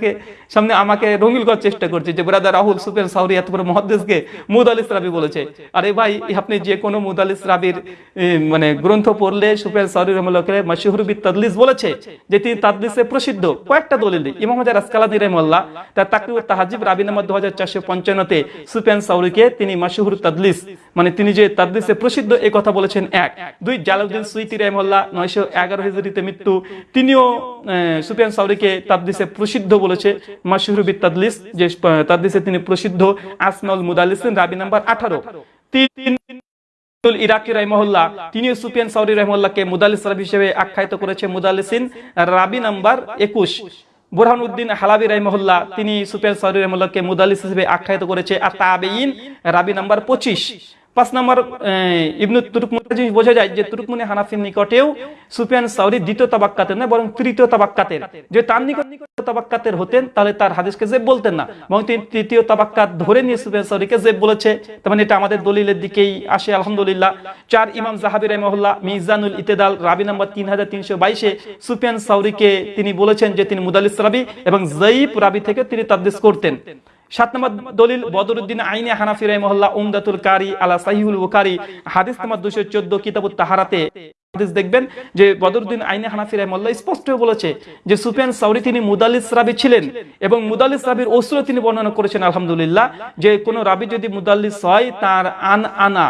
সামনে আমাকে রঙিল করার চেষ্টা করছে, যে ব্রাদার রাহুল সুফিয়ান সাউরি এত বড় মহাদ্দেশকে মুদালিস রাবি বলেছে। আরে ভাই, আপনি যে কোনো মুদালিস রাবির মানে গ্রন্থ পড়লে সুফিয়ান সাউরি রহমুল্লাহকে মশহুর বিদ তাদলিস বলেছে, যে তিনি তাদলিসে প্রসিদ্ধ। কয়েকটা দলিল দিই, ইমাম হাজার আসকালানি রহমুল্লাহ তার তাকরিব তাহাজিব দু হাজার চারশো পঞ্চান্নতে তিনি মাসুহুর তাদলিস মানে তিনি যে প্রসিদ্ধ এই কথা বলেছেন এক। দুই জালাউদ্দিন সুইতি রহমল্লাহ নয়শো এগারো মৃত্যু। তিনিও সুফিয়ান সাউরিকে তাদলিসে প্রসিদ্ধ বলেছে যে তাদলিসে তিনি প্রসিদ্ধ, আসমাউল মুদালিসিন রাবি নাম্বার আঠারো। ইরাকি রহমহল্লা তিনি সাউরি রহমল্লাহকে মুদালিস হিসেবে আখ্যায়িত করেছে মুদালিসিন রাবি নাম্বার একুশ। বুরহানুদ্দিন হালাবি রহমহল্লা তিনি সুপেন সাউরি রহমুল্লাহকে মুদালিস হিসেবে আখ্যায়িত করেছে আর তাবেইন রাবি নাম্বার পঁচিশ। পাঁচ নম্বর ইবনু তুরকমুনি বোঝা যায় যে তুরকমুনি হানাফির নিকটেও সুফিয়ান সাউরি দ্বিতীয় তাবাক্কাতের না বরং তৃতীয় তাবাক্কাতের। যে তার নিকট নিকট তাবাক্কাতের হতেন, তাহলে তার হাদিসকে জেব বলতেন না এবং তিনি তৃতীয় তাবাক্কাত ধরে নিয়ে সুফিয়ান সাউরিকে জেব বলেছে। তার মানে এটা আমাদের দলিলের দিকেই আসে, আলহামদুলিল্লাহ। চার ইমাম জাহাবি রহমহল্লা মিজানুল ইতেদাল রাবি নাম্বার তিন হাজার তিনশো বাইশে সুফিয়ান সাউরিকে তিনি বলেছেন যে তিনি মুদালিস রাবি এবং জয়ীব রাবি থেকে তিনি তাদ্দিস করতেন। সাত নম্বর দলিল, বদরুদ্দিন আইনে হানাফি রহমহল্লা উমদাতুল কারি আলা সাহিউল বুখারি, হাদিস নম্বর দুশো চোদ্দ, কিতাবুত তাহারাতে। দেখবেন যে বদরুদ্দিন আইনে হানাফি স্পষ্ট বলেছে যে সুফিয়ান সাউরি তিনি মুদালিস রাবি ছিলেন এবং মুদালিস রাবির তিনি বর্ণনা করেছেন, আলহামদুলিল্লাহ, যে কোন রাবি যদি মুদাল্লিস হয়, তার আন আনা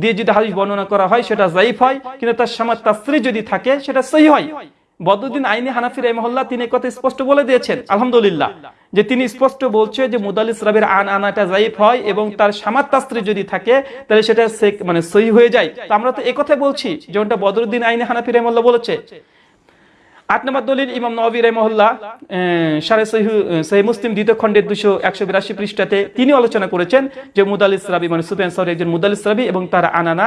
দিয়ে যদি হাদিস বর্ণনা করা হয়, সেটা জাইফ হয়, কিন্তু তার সামাত তাসরি যদি থাকে, সেটা সহি হয়। বদরুদ্দিন আইনি হানাফি রেমহল্লা তিনি কথা স্পষ্ট বলে দিয়েছেন, আলহামদুলিল্লাহ, যে তিনি স্পষ্ট বলছে যে মুদালিস রাবির আন আনাটা জাইফ হয় এবং তার সামাত তাস্ত্রী যদি থাকে, তাহলে সেটা মানে সহি হয়ে যায়। তো আমরা তো একথাই বলছি, যেমনটা বদরুদ্দিন আইনি হানাফি রেমহল্লা বলেছে আট নম্বর দলিল ইমাম নবী রহমহল্লা সারে সহি মুসলিম দ্বিতীয় খণ্ডের দুশো একশো বিরাশি পৃষ্ঠাতে তিনি আলোচনা করেছেন যে মুদালিস রাবি মানে সুফিয়ান সাউরি একজন মুদালিস রাবি এবং তার আনানা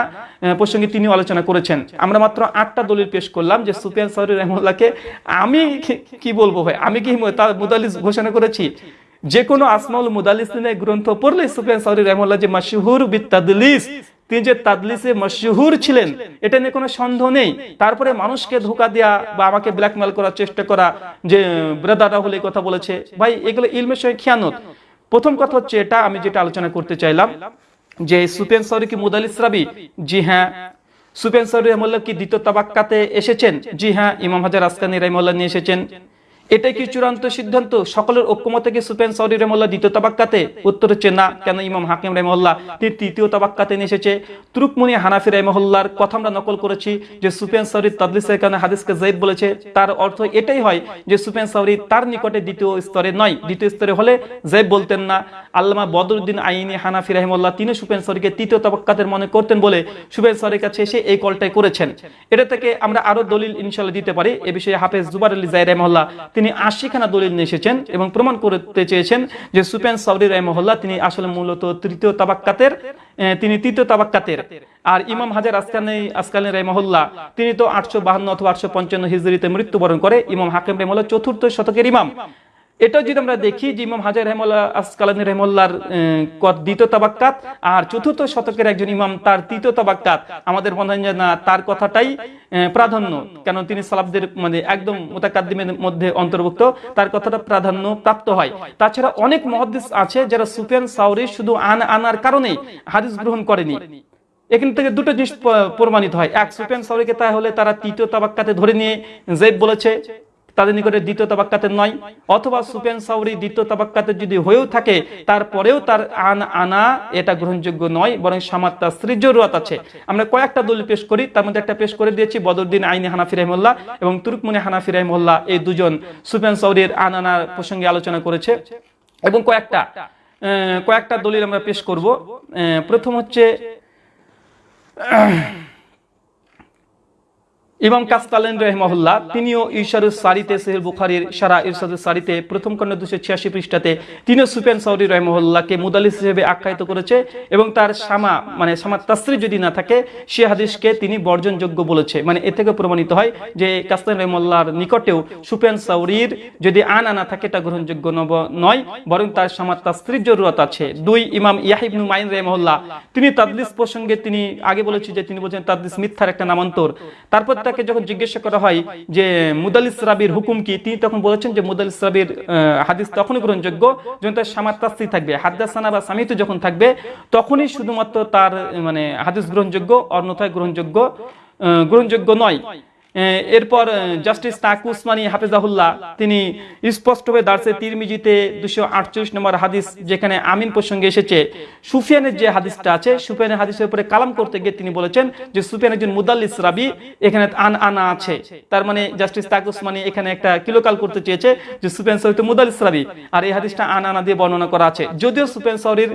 প্রসঙ্গে তিনি আলোচনা করেছেন। আমরা মাত্র আটটা দলিল পেশ করলাম যে সুফিয়ান সাউরি রহমুল্লাহকে আমি কি- বলব ভাই? আমি কি তার মুদালিস ঘোষণা করেছি? যে কোনো আসমাউল মুদালিসিনের গ্রন্থ পড়লে সুফিয়ান সাউরি রহমুল্লাহ যে মাসহুর বিত্তাদলিস তিনি যে তাদলিসে মশহুর ছিলেন, এটা নিয়ে কোনো সন্দেহ নেই। তারপরে মানুষকে ধোকা দেয়া বা আমাকে ব্ল্যাকমেল করার চেষ্টা করা যে ব্রাদার রাহুল এই কথা বলেছে, ভাই, এগুলো ইলমের সঙ্গে খেয়ানত। প্রথম কথা হচ্ছে এটা আমি যেটা আলোচনা করতে চাইলাম, যে সুফিয়ান সাউরি কি মুদালিস রাবি? জি হ্যাঁ। সুপেন সাউরি রহমুল্লাহ কি দ্বিতীয় তাবাক্কাতে এসেছেন? জি হ্যাঁ ইমাম হাজার আসকানি রহমুল্লাহ নিয়ে এসেছেন। এটাই কি চূড়ান্ত সিদ্ধান্ত? সকলের ঐক্যমতে কি সুফিয়ান সাউরি রহমুল্লাহ দ্বিতীয় তাবাক্কাতে উত্তর হচ্ছে না। কেন ইমাম হাকিম রহমুল্লাহ তিনি তৃতীয় তাবাক্কাতে নিয়ে এসেছে? তুরুকমুনি হানাফি রহমুল্লাহর কথা আমরা নকল করেছি যে সুফিয়ান সাউরি তাদলিসের কারণে হাদিসকে জাইদ বলেছে। তার অর্থ এটাই হয় যে সুফিয়ান সাউরি তার নিকটে দ্বিতীয় স্তরে নয়। দ্বিতীয় স্তরে হলে জাইব বলতেন না। আল্লামা বদরুদ্দিন আইনি হানাফি রহমুল্লাহ তিনি সুফিয়ান সাউরিকে তৃতীয় তাবাক্কাতের মনে করতেন বলে সুফিয়ান সাউরির কাছে এসে এই কলটাই করেছেন। এটা থেকে আমরা আরও দলিল ইনশাল্লাহ দিতে পারি। এ বিষয়ে হাফেজ জুবার আলী জাই রহমুল্লাহ তিনি আশিখানা দলিল নিয়ে এসেছেন এবং প্রমাণ করতে চেয়েছেন যে সুপেন সাউরি রহমহল্লা তিনি আসলে মূলত তৃতীয় তাবাক্কাতের তিনি তৃতীয় তাবাক্কাতের। আর ইমাম হাজার আসকানি আসকানি রহমহল্লা তিনি তো আটশো বাহান্ন অথবা আটশো পঞ্চান্ন হিজড়িতে মৃত্যুবরণ করে ইমাম হাকিম রহমুল্লাহ চতুর্থ শতকের ইমাম। এটা যদি আমরা দেখি যে ইমাম হাজার রহমুল্লাহ আসকালানি রহমুল্লাহর দ্বিতীয় তাবাক্কাত, আর চতুর্থ শতকের একজন ইমাম তার তৃতীয় তাবাক্কাত, আমাদের মনে হয় না তার কথাটাই প্রাধান্য, কেন তিনি সালাবদের মানে একদম মোতাকাদ্দিমের মধ্যে অন্তর্ভুক্ত, তার কথাটা প্রাধান্য প্রাপ্ত হয়। তাছাড়া অনেক মহাদিস আছে যারা সুফিয়ান সাউরি শুধু আন আনার কারণে হাদিস গ্রহণ করেনি। এখান থেকে দুটো জিনিস প্রমাণিত হয়। এক, সুফিয়ান সাউরিকে তাহলে তারা তৃতীয় তাবাক্কাতে ধরে নিয়ে জেব বলেছে। তাদের নিকটে দ্বিতীয় তাবাক্কাতে নয়, অথবা সুফিয়ান সাউরি দ্বিতীয় তাবাক্কাতে যদি হয়েও থাকে, তারপরেও তার আন আনা এটা গ্রহণযোগ্য নয়, বরং সামাত্তা স্ত্রীর জরুরত আছে। আমরা কয়েকটা দলিল পেশ করি, তার মধ্যে একটা পেশ করে দিয়েছি, বদরুদ্দিন আইনি হানাফি রহমুল্লাহ এবং তুরুকমনি হানাফি রহমুল্লাহ এই দুজন সুফিয়ান সাউরির আন আনার প্রসঙ্গে আলোচনা করেছে। এবং কয়েকটা কয়েকটা দলিল আমরা পেশ করব। প্রথম হচ্ছে ইমাম কাসকালেন রহমহুল্লাহ, তিনিও ইশারুস সারিতে সেহেল বুখারির সারা ইরশাদুস সারিতে প্রথম খণ্ড দুশো ছিয়াশি পৃষ্ঠাতে তিনিও সুফিয়ান সৌরি রহমহুল্লাহকে মুদালিস হিসেবে আখ্যায়িত করেছে এবং তার সামা মানে সামা তাসরি যদি না থাকে, সে হাদিসকে তিনি বর্জনযোগ্য বলেছে। মানে এ থেকে প্রমাণিত হয় যে কাসকালেন রহমুল্লাহর নিকটেও সুফিয়ান সাউরির যদি আন আনা থাকে, এটা গ্রহণযোগ্য নয়, বরং তার সামা তাসরির জরুরত আছে। দুই, ইমাম ইয়াহিবনু মাইন রহমহুল্লাহ, তিনি তাদলিস প্রসঙ্গে তিনি আগে বলেছি যে তিনি বলছেন তাদলিস মিথ্যার একটা নামান্তর। তারপর তাকে যখন জিজ্ঞাসা করা হয় যে মুদালিস রাবির হুকুম কি, তিনি তখন বলেছেন যে মুদালিস রাবির হাদিস তখনই গ্রহণযোগ্য যখন তার সামাত্রাস্তি থাকবে, হাদ্দাসানা বা সামিত যখন থাকবে, তখনই শুধুমাত্র তার মানে হাদিস গ্রহণযোগ্য, অন্যথায় গ্রহণযোগ্য গ্রহণযোগ্য নয়। এরপর জাস্টিস তাকু উসমানী হাফিজাহুল্লাহ, তিনি স্পষ্টভাবে দার্সে তিরমিজিতে দুশো আটচল্লিশ নম্বর হাদিস যেখানে আমিন প্রসঙ্গে এসেছে। সুফিয়ানের যে হাদিসটা আছে, সুফিয়ানের হাদিসের উপরে কালাম করতে গিয়ে তিনি বলেছেন যে সুফিয়ান একজন মুদাল্লিস রাবি, এখানে আন আনা আছে। তার মানে জাস্টিস তাকু উসমানী এখানে একটা কিলোকাল করতে চেয়েছে যে সুফিয়ান সৌরি মুদাল্লিস রাবি, আর এই হাদিসটা আন আনা দিয়ে বর্ণনা করা আছে। যদিও সুফিয়ান সৌরির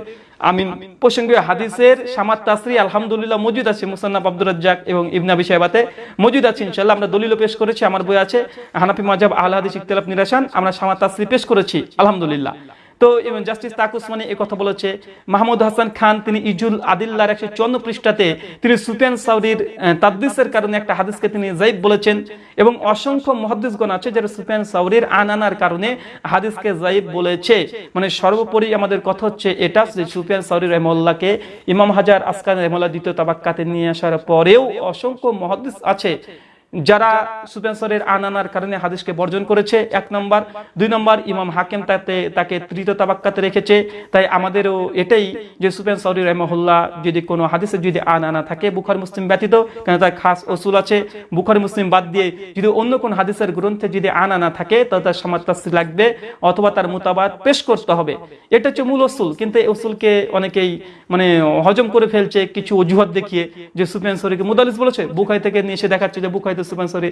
আমিন। প্রসঙ্গীয় হাদিসের সামাত তাসরি আলহামদুলিল্লাহ, মজুদ আছে মুসান্নাব আব্দুর রাজ্জাক এবং ইবনা সাহেবাতে মজুদ আছে ইনশাল্লাহ আমরা দলিলও পেশ করেছি, আমার বই আছে হানাফি মাজাব আল হাদিস ইখতিলাফ নিরাসান আমরা সামাত তাসরি পেশ করেছি, আলহামদুলিল্লাহ। তো এবং জাস্টিস তাক উসমানী এ কথা বলেছে, মাহমুদ হাসান খান, তিনি ইজুল আদিল্লার একশো চুয়ান্ন পৃষ্ঠাতে, তিনি সুফিয়ান সাউরির তাদ্দিসের কারণে একটা হাদিসকে তিনি জাইব বলেছেন এবং অসংখ্য মহাদিসগণ আছে যারা সুফিয়ান সাউরির আনানার কারণে হাদিসকে জাইব বলেছে। মানে সর্বোপরি আমাদের কথা হচ্ছে এটা যে সুফিয়ান সাউরি রহমল্লাহকে ইমাম হাজার আসকান রহমল্লাহ দ্বিতীয় তাবাক্কাতে নিয়ে আসার পরেও অসংখ্য মহাদিস আছে যারা সুপেন্সরের আনানার কারণে হাদিসকে বর্জন করেছে, এক নম্বর। দুই নম্বর, ইমাম হাকিম তাতে, তাকে তৃতীয় তাবাক্কাতে রেখেছে। তাই আমাদেরও এটাই যে সুপেন সৌরি রহমহুল্লাহ যদি কোনো হাদিসে যদি আনানা থাকে, বুখার মুসলিম ব্যতীত, কেন তার খাস ওসুল আছে, বুখারি মুসলিম বাদ দিয়ে যদি অন্য কোন হাদিসের গ্রন্থে যদি আনানা থাকে, তাহলে তার সমাত্তাসি লাগবে, অথবা তার মোতাবাদ পেশ করতে হবে। এটা হচ্ছে মূল ওসুল কিন্তু এই ওসুলকে অনেকেই মানে হজম করে ফেলছে, কিছু অজুহাত দেখিয়ে, যে সুফিয়ান সরিকে মুদালিস বলেছে। বুখাই থেকে নিয়ে এসে দেখাচ্ছে যে বুখাইতে সরি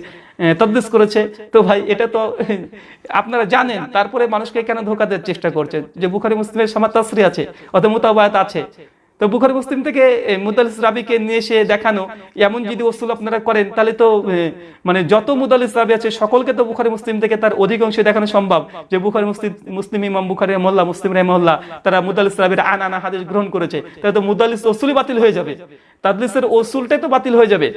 তদ্দিস করেছে। তো ভাই, এটা তো, আপনারা জানেন, তারপরে মানুষকে কেন ধোকা দেওয়ার চেষ্টা করছে যে বুখারি মুসলিমের সামাত তাসরি আছে, অথবা মোতাবায়াত আছে। তো বুখারি মুসলিম থেকে মুদালিস রাবিকে নিয়ে এসে দেখানো, এমন যদি ওসুল আপনারা করেন, তাহলে তো মানে যত মুদালিস রাবি আছে, সকলকে তো বুখারি মুসলিম থেকে তার অধিকাংশ দেখানো সম্ভব। যে বুখারি মুসলিম মুসলিম ইমাম বুখারি রহমল্লা মুসলিম রহমল্লা তারা মুদালিস রাবির আন, আনা হাদিস গ্রহণ করেছে। তাহলে তো মুদালিস ওসুলই বাতিল হয়ে যাবে। তাদলিসের ওসুলটাই তো বাতিল হয়ে যাবে।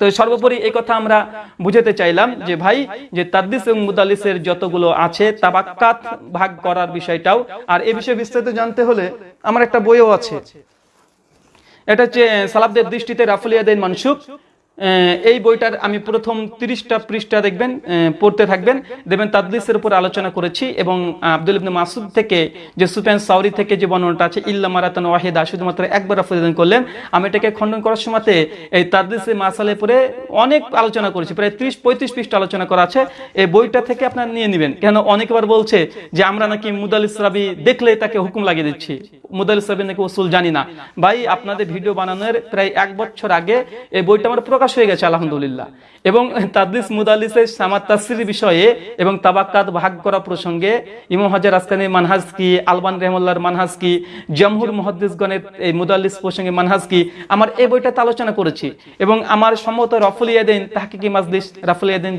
তো সর্বোপরি এই কথা আমরা বুঝাতে চাইলাম যে ভাই যে তাদ্দিস এবং মুদালিসের যতগুলো আছে তাবাক্কাত ভাগ করার বিষয়টাও। আর এ বিষয়ে বিস্তারিত জানতে হলে আমার একটা বইও আছে। এটা হচ্ছে সালাবদের দৃষ্টিতে রাফুলিয়াদিন মানসুক আহ, এই বইটার আমি প্রথম তিরিশটা পৃষ্ঠা দেখবেন পড়তে থাকবেন। দেখবেন তাদলিসের উপর আলোচনা করেছি এবং আব্দুল ইবনে মাসুদ থেকে যে সুফিয়ান সাউরি থেকে যে বর্ণনাটা আছে, ইল্লা মারাতান ওয়াহিদা, শুধুমাত্র একবার আফরিদান করলেন, আমি এটাকে খণ্ডন করার সময়তে এই তাদলিসে মাসালে পরে অনেক আলোচনা করেছি, প্রায় ত্রিশ, পঁয়ত্রিশ পৃষ্ঠা আলোচনা করা আছে। এই বইটা থেকে আপনার নিয়ে নেবেন। কেন অনেকবার বলছে যে আমরা নাকি মুদালিস রাবি দেখলে তাকে হুকুম লাগিয়ে দিচ্ছি। মুদালিস না। ভাই, আপনাদের ভিডিও বানানোর প্রায় এক বছর আগে এই বইটা আমার প্রকাশ হয়ে গেছে, আলহামদুলিল্লাহ। এবং তাদলিস মুদালিসের বিষয়ে ভাগ করা প্রসঙ্গে কি, আলবান রহমুল্লাহর মানহাজ কি এই প্রসঙ্গে কি, আমার এই বইটাতে আলোচনা করেছি। এবং আমার সম্মত রফুল ইয়াদিন তাহকিকি মাজলিস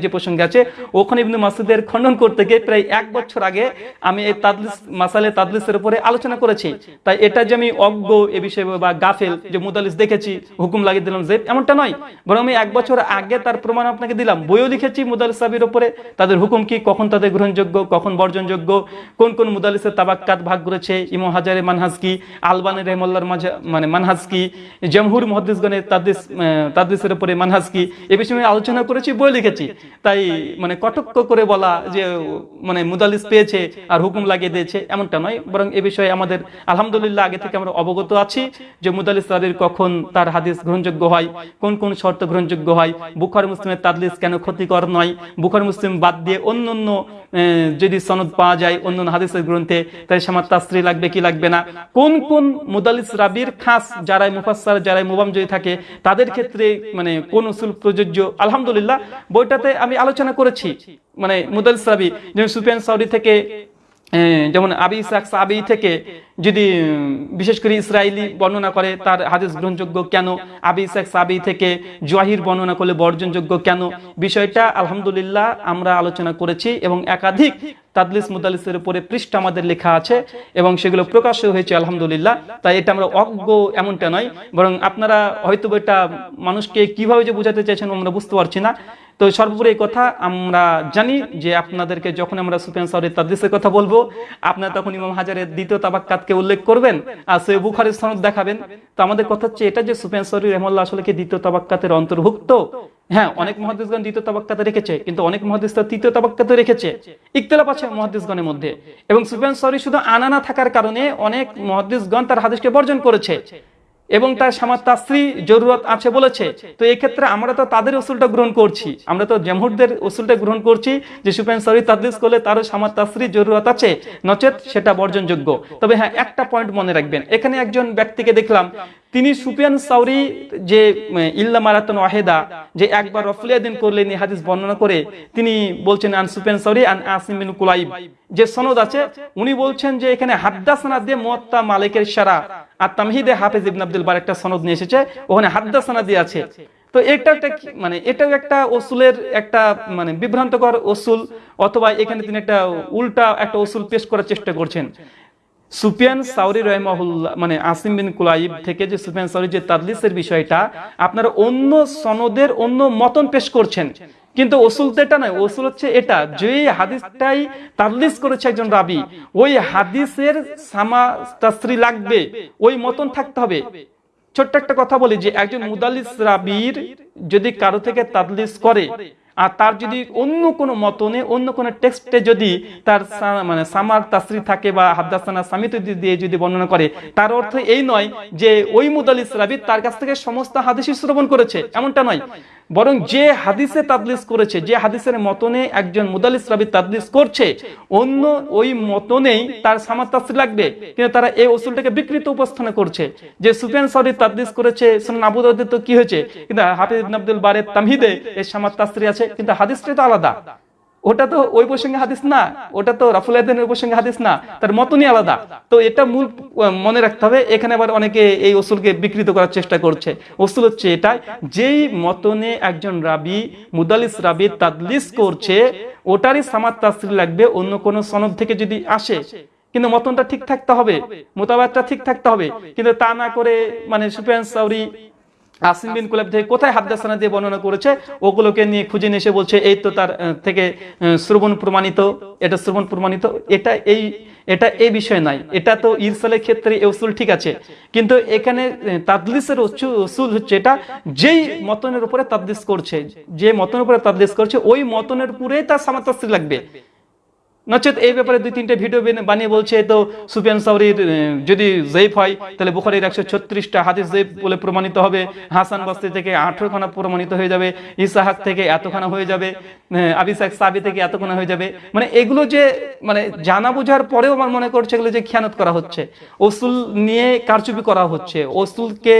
যে প্রসঙ্গে আছে, ওখানে ইবনু মাসুদের খণ্ডন করতে গিয়ে প্রায় এক বছর আগে আমি এই তাদলিস, মাসালে তাদলিসের উপরে আলোচনা করেছি। তাই এটা যে আমি অজ্ঞ এ বিষয়ে বা গাফেল যে মুদালিস দেখেছি, হুকুম লাগিয়ে দিলাম যে এমনটা নয়। বরং আমি এক বছর আগে তার প্রমাণ আপনাকে দিলাম। বইও লিখেছি মুদালিস সাবির উপরে। তাদের হুকুম কি? কখন তাদের গ্রহণযোগ্য? কখন বর্জনযোগ্য? কোন কোন মুদালিসের তাবাক্কাত ভাগ করেছে? ইমো হাজারে মানহাজ কি? আলবানি রহমল্লার মাঝে মানে মানহাজ কি? জমহুর মহাদিসগণের তাদিস তাদিসের উপরে মানহাজ কি? এ বিষয়ে আমি আলোচনা করেছি বই লিখেছি। তাই মানে কটক্ষ করে বলা যে মানে মুদালিস পেয়েছে আর হুকুম লাগিয়ে দিয়েছে, এমনটা নয়। বরং এ বিষয়ে আমাদের আলহামদুলিল্লাহ আগে থেকে আমরা অবগত আছি যে মুদালিস রাবির কখন তার হাদিস গ্রহণযোগ্য হয়, কোন কোন শর্ত গ্রহণযোগ্য হয়, বুখার মুসলিমের তাদলিস কেন ক্ষতিকর নয়, বুখার মুসলিম বাদ দিয়ে অন্য অন্য যদি সনদ পাওয়া যায় অন্য অন্য হাদিসের গ্রন্থে তাই সামার তাস্ত্রী লাগবে কি লাগবে না? কোন কোন মুদালিস রাবির খাস যারাই মুফাসসার, যারাই মুবাম যদি থাকে, তাদের ক্ষেত্রে মানে কোন উসুল প্রযোজ্য? আলহামদুলিল্লাহ, বইটাতে আমি আলোচনা করেছি মানে মুদালিস রাবি যেমন সুফিয়ান সাউদি থেকে যেমন আবি ইসাক সাবি থেকে যদি বিশেষ করে ইসরায়েলি বর্ণনা করে তার হাদিস গ্রহণযোগ্য কেন? আবি ইসাক সাবি থেকে জোয়াহির বর্ণনা করলে বর্জনযোগ্য কেন? বিষয়টা আলহামদুলিল্লাহ আমরা আলোচনা করেছি এবং একাধিক তাদলিস মুদালিসের উপরে পৃষ্ঠ আমাদের লেখা আছে এবং সেগুলো প্রকাশ হয়েছে, আলহামদুলিল্লাহ। তাই এটা আমরা অজ্ঞ এমনটা নয়, বরং আপনারা হয়তো এটা মানুষকে কীভাবে যে বোঝাতে চাইছেন আমরা বুঝতে পারছি না। তো সর্বোপরি এই কথা আমরা জানি যে আপনাদেরকে যখন আমরা সুফিয়ান সাউরি তাদলিসের কথা বলব, আপনারা তখন ইমাম হাজারের দ্বিতীয় তাবাক্কাতকে উল্লেখ করবেন আর সে বুখারের সনদ দেখাবেন। তো আমাদের কথা হচ্ছে এটা যে সুফিয়ান সাউরি রহমাল্লাহ আসলে কি দ্বিতীয় তাবাক্কাতের অন্তর্ভুক্ত? হ্যাঁ অনেক মহাদিসগণ দ্বিতীয় তাবাক্কাতে রেখেছে, কিন্তু অনেক মহাদিস তার তৃতীয় তাবাক্কাতে রেখেছে। ইখতিলাফ আছে মহাদিসগণের মধ্যে। এবং সুফিয়ান সাউরি শুধু আনানা থাকার কারণে অনেক মহাদিসগণ তার হাদিসকে বর্জন করেছে এবং তার সামার তাস্ত্রী জরুরত আছে বলেছে। তো এই ক্ষেত্রে আমরা তো তাদের ওসুলটা গ্রহণ করছি। আমরা তো জমহুরদের ওসুলটা গ্রহণ করছি যে সুপেন সরি তাদলিস করলে তারও সামার তাস্ত্রী জরুরত আছে, নচেত সেটা বর্জনযোগ্য। তবে হ্যাঁ একটা পয়েন্ট মনে রাখবেন। এখানে একজন ব্যক্তিকে দেখলাম তিনি সুফিয়ান সাউরি যে ইল্লা মারাতন ওয়াহেদা, যে একবার রফলিয়াদিন করলেন এই হাদিস বর্ণনা করে, তিনি বলছেন, আন সুফিয়ান সাউরি, আন আসিম বিন কুলাইব। যে সনদ আছে, উনি বলছেন যে, এখানে হাদ্দাসানা দিয়ে মুয়াত্তা মালিকের সারা আর তামহিদে হাফেজ ইবনে আব্দুল বার একটা সনদ নিয়ে এসেছে, ওখানে হাদ্দাসানা দিয়ে আছে। তো এটা একটা মানে এটাও একটা ওসুলের একটা মানে বিভ্রান্তকর ওসুল, অথবা এখানে তিনি একটা উল্টা একটা ওসুল পেশ করার চেষ্টা করছেন। সুফিয়ান সাউরি রহমাহুল্লাহ মানে আসিম বিন কুলাইব থেকে যে সুফিয়ান সাউরি, যে তাদলিসের বিষয়টা, আপনারা অন্য সনদের অন্য মতন পেশ করছেন। কিন্তু ওসুল তো এটা নয়, ওসুল হচ্ছে এটা, যে হাদিসটাই তাদলিস করেছে একজন রাবি, ওই হাদিসের সামা তাস্ত্রী লাগবে, ওই মতন থাকতে হবে। ছোট্ট একটা কথা বলি যে একজন মুদালিস রাবির যদি কারও থেকে তাদলিস করে আর তার যদি অন্য কোনো মতনে অন্য কোনো টেক্সটে যদি তার মানে সামার তাসরি থাকে বা হাদ্দাসানা সামিত দিয়ে যদি বর্ণনা করে তার অর্থ এই নয় যে ওই মুদালিস রাবি তার কাছ থেকে সমস্ত হাদিসই শ্রবণ করেছে এমনটা নয়। বরং যে হাদিসে তাদলিস করেছে যে হাদিসের মতনে একজন মুদালিস রাবি তাদলিস করছে অন্য ওই মতনেই তার সামার তাসরি লাগবে। কিন্তু তারা এই ওসুলটাকে বিকৃত উপস্থান করছে যে সুফিয়ান সাউরি তাদলিস করেছে সুনান আবু তো কি হয়েছে? কিন্তু হাফিজ ইবনে আব্দুল বারের তামহিদে এই সামার তাসরি আছে কিন্তু হাদিসটা তো আলাদা। ওটা তো ওই প্রসঙ্গে হাদিস না, ওটা তো রাফুল প্রসঙ্গে হাদিস না, তার মতনই আলাদা। তো এটা মূল, মনে রাখতে হবে, এখানে আবার অনেকে এই ওসুলকে বিকৃত করার চেষ্টা করছে। ওসুল হচ্ছে এটাই যেই মতনে একজন রাবি মুদালিস রাবি তাদলিস করছে, ওটারই সামাত তাসরি লাগবে, অন্য কোনো সনদ থেকে যদি আসে, কিন্তু মতনটা ঠিক থাকতে হবে মোতাবাতটা ঠিক থাকতে হবে। কিন্তু তা না করে মানে সুফিয়ান সাউরি আসিম বিন কুলাব থেকে কোথায় হাদ্দাসানা দিয়ে বর্ণনা করেছে? ওগুলোকে নিয়ে খুঁজে নিয়ে এসে বলছে, এই তো তার থেকে শ্রবণ প্রমাণিত, এটা শ্রবণ প্রমাণিত, এটা এই এটা এই বিষয় নাই, এটা তো ইরসালের ক্ষেত্রে উসুল ঠিক আছে। কিন্তু এখানে তাদলিসের উসুল হচ্ছে এটা, যেই মতনের উপরে তাদলিস করছে, যে মতনের উপরে তাদলিস করছে, ওই মতনের উপরেই তার সামাতাস্ত্রী লাগবে। নচেত এই ব্যাপারে দুই তিনটে ভিডিও বানিয়ে বলছে, তো সুফিয়ান সাউরির যদি জৈফ হয়, তাহলে বুখারির একশো ছত্রিশটা হাদিস জৈফ বলে প্রমাণিত হবে। হাসান বাস্তি থেকে আঠারো খানা প্রমাণিত হয়ে যাবে। ইসাহাক থেকে এতখানা হয়ে যাবে। আবিসাক সাবি থেকে এতখানা হয়ে যাবে। মানে এগুলো যে মানে জানা বোঝার পরেও আমার মনে করছে এগুলো যে খেয়ানত করা হচ্ছে। ওসুল নিয়ে কারচুপি করা হচ্ছে। ওসুলকে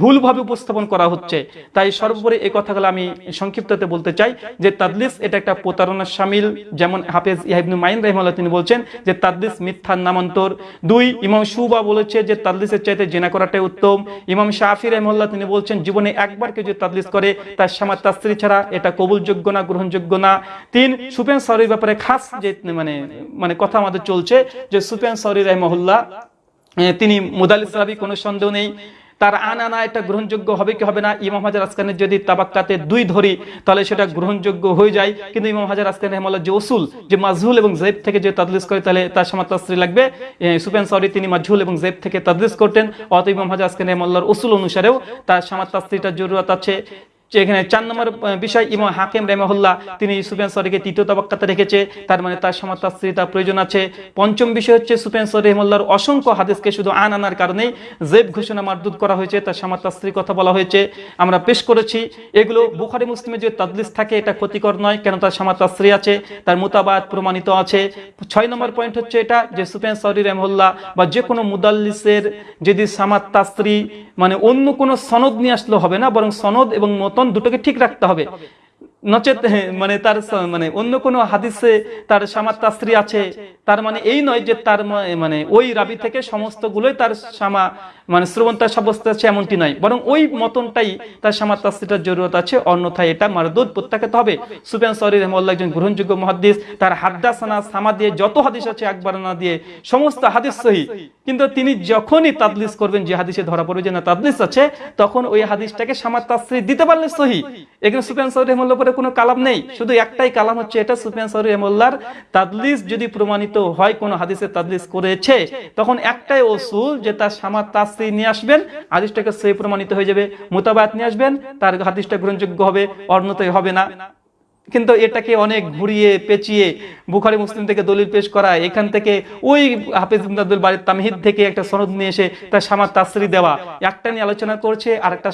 ভুলভাবে উপস্থাপন করা হচ্ছে। তাই সর্বোপরি এই কথাগুলো আমি সংক্ষিপ্ততে বলতে চাই যে, তাদলিস এটা একটা প্রতারণার সামিল, যেমন হাফেজ ইহাইবনু মাইন রহমাল্লাহ তিনি বলছেন যে তাদলিস মিথ্যার নামান্তর। দুই ইমাম সুবা বলেছে যে তাদলিসের চাইতে জেনা করাটাই উত্তম। ইমাম শাফি রহমাল্লাহ তিনি বলছেন জীবনে একবার কেউ যদি তাদলিস করে তার সামার তাস্ত্রী ছাড়া এটা কবুলযোগ্য না গ্রহণযোগ্য না। তিন সুপেন সরির ব্যাপারে খাস যে মানে মানে কথা আমাদের চলছে যে সুপেন সরি রহমহুল্লাহ আহ, তিনি মুদালিস রাবি কোনো সন্দেহ নেই। তার আনানা এটা গ্রহণযোগ্য হবে কি হবে না? ইমাম হাজার আসকানের যদি তাবাক্কাতে দুই ধরি, তাহলে সেটা গ্রহণযোগ্য হয়ে যায়। কিন্তু ইমাম হাজার আসকান রহমাল্লাহ যে ওসুল যে মাজহুল এবং জেব থেকে যে তাদলিস করে, তাহলে তার সমাতাশ্রী লাগবে। সুপেন সরি তিনি মাজহুল এবং জেব থেকে তাদলিস করতেন। অত ইমাম হাজার আসকান রহমাল্লাহর ওসুল অনুসারেও তার সমাতাশ্রীটা জরুরত আছে। এখানে চার নম্বর বিষয় ইমাম হাকিম রেমাহুল্লাহ তিনি সুফিয়ান সরিকে তৃতীয় তবাক্কাতে রেখেছে। তার মানে তার তার প্রয়োজন আছে। পঞ্চম বিষয় হচ্ছে সুফিয়ান সরি রহমুল্লাহর অসংখ্য হাদিসকে শুধু আন আনার কারণেই জেব ঘোষণা মারদুদ করা হয়েছে, তার সমাজ তাস্ত্রীর কথা বলা হয়েছে। আমরা পেশ করেছি, এগুলো বুখারি, মুসলিমে যে তাদলিস থাকে, এটা ক্ষতিকর নয়, কেন তার সমাজ তাস্ত্রী আছে, তার মোতাবাদ প্রমাণিত আছে। ছয় নম্বর পয়েন্ট হচ্ছে এটা, যে সুফিয়ান সরি রহমুল্লাহ বা যে কোনো মুদাল্লিসের যদি সামাত তাস্ত্রী মানে অন্য কোনো সনদ নিয়ে আসলে হবে না, বরং সনদ এবং মতন দুটোকে ঠিক রাখতে হবে। নচেত মানে তার মানে অন্য কোনো হাদিসে তার সামাত তাস্ত্রী আছে, তার মানে এই নয় যে তার মানে ওই রাবি থেকে সমস্ত গুলোই তার সামা মানে শ্রবণতা সাব্যস্ত আছে এমনটি নয়। বরং ওই মতনটাই তার সামাত তাস্ত্রীটার জরুরত আছে, অন্যথায় এটা মারদুদ প্রত্যাখ্যাত হবে। সুফিয়ান সরি রহমাল্লাহ একজন গ্রহণযোগ্য মহাদিস তার হাদ্দাসানা সামা দিয়ে যত হাদিস আছে একবার না দিয়ে সমস্ত হাদিস সহি। কিন্তু তিনি যখনই তাদলিস করবেন, যে হাদিসে ধরা পড়বে যে না তাদলিস আছে, তখন ওই হাদিসটাকে সামাত তাস্ত্রী দিতে পারলে সহি। এখানে সুফিয়ান সৌরি রহমুল্লাহ পরে কোনো কালাম নেই। শুধু একটাই কালাম হচ্ছে এটা সুফিয়ান সৌরি এমল্লার তাদলিস যদি প্রমাণিত হয়, কোনো হাদিসে তাদলিস করেছে, তখন একটাই ওসুল যে তার সামার তাসি নিয়ে আসবেন, হাদিসটাকে সে প্রমাণিত হয়ে যাবে, মোতাবাত নিয়ে আসবেন, তার হাদিসটা গ্রহণযোগ্য হবে অন্যতায় হবে না। কিন্তু এটাকে অনেক ঘুরিয়ে, পেঁচিয়ে বুখারি, মুসলিম থেকে দলিল পেশ করা এখান থেকে ওই হাফিজ ইমদাদুল বাড়ির তামহিদ থেকে একটা সনদ নিয়ে এসে তার সামার তাসরি দেওয়া। একটা নিয়ে আলোচনা করছে আর একটা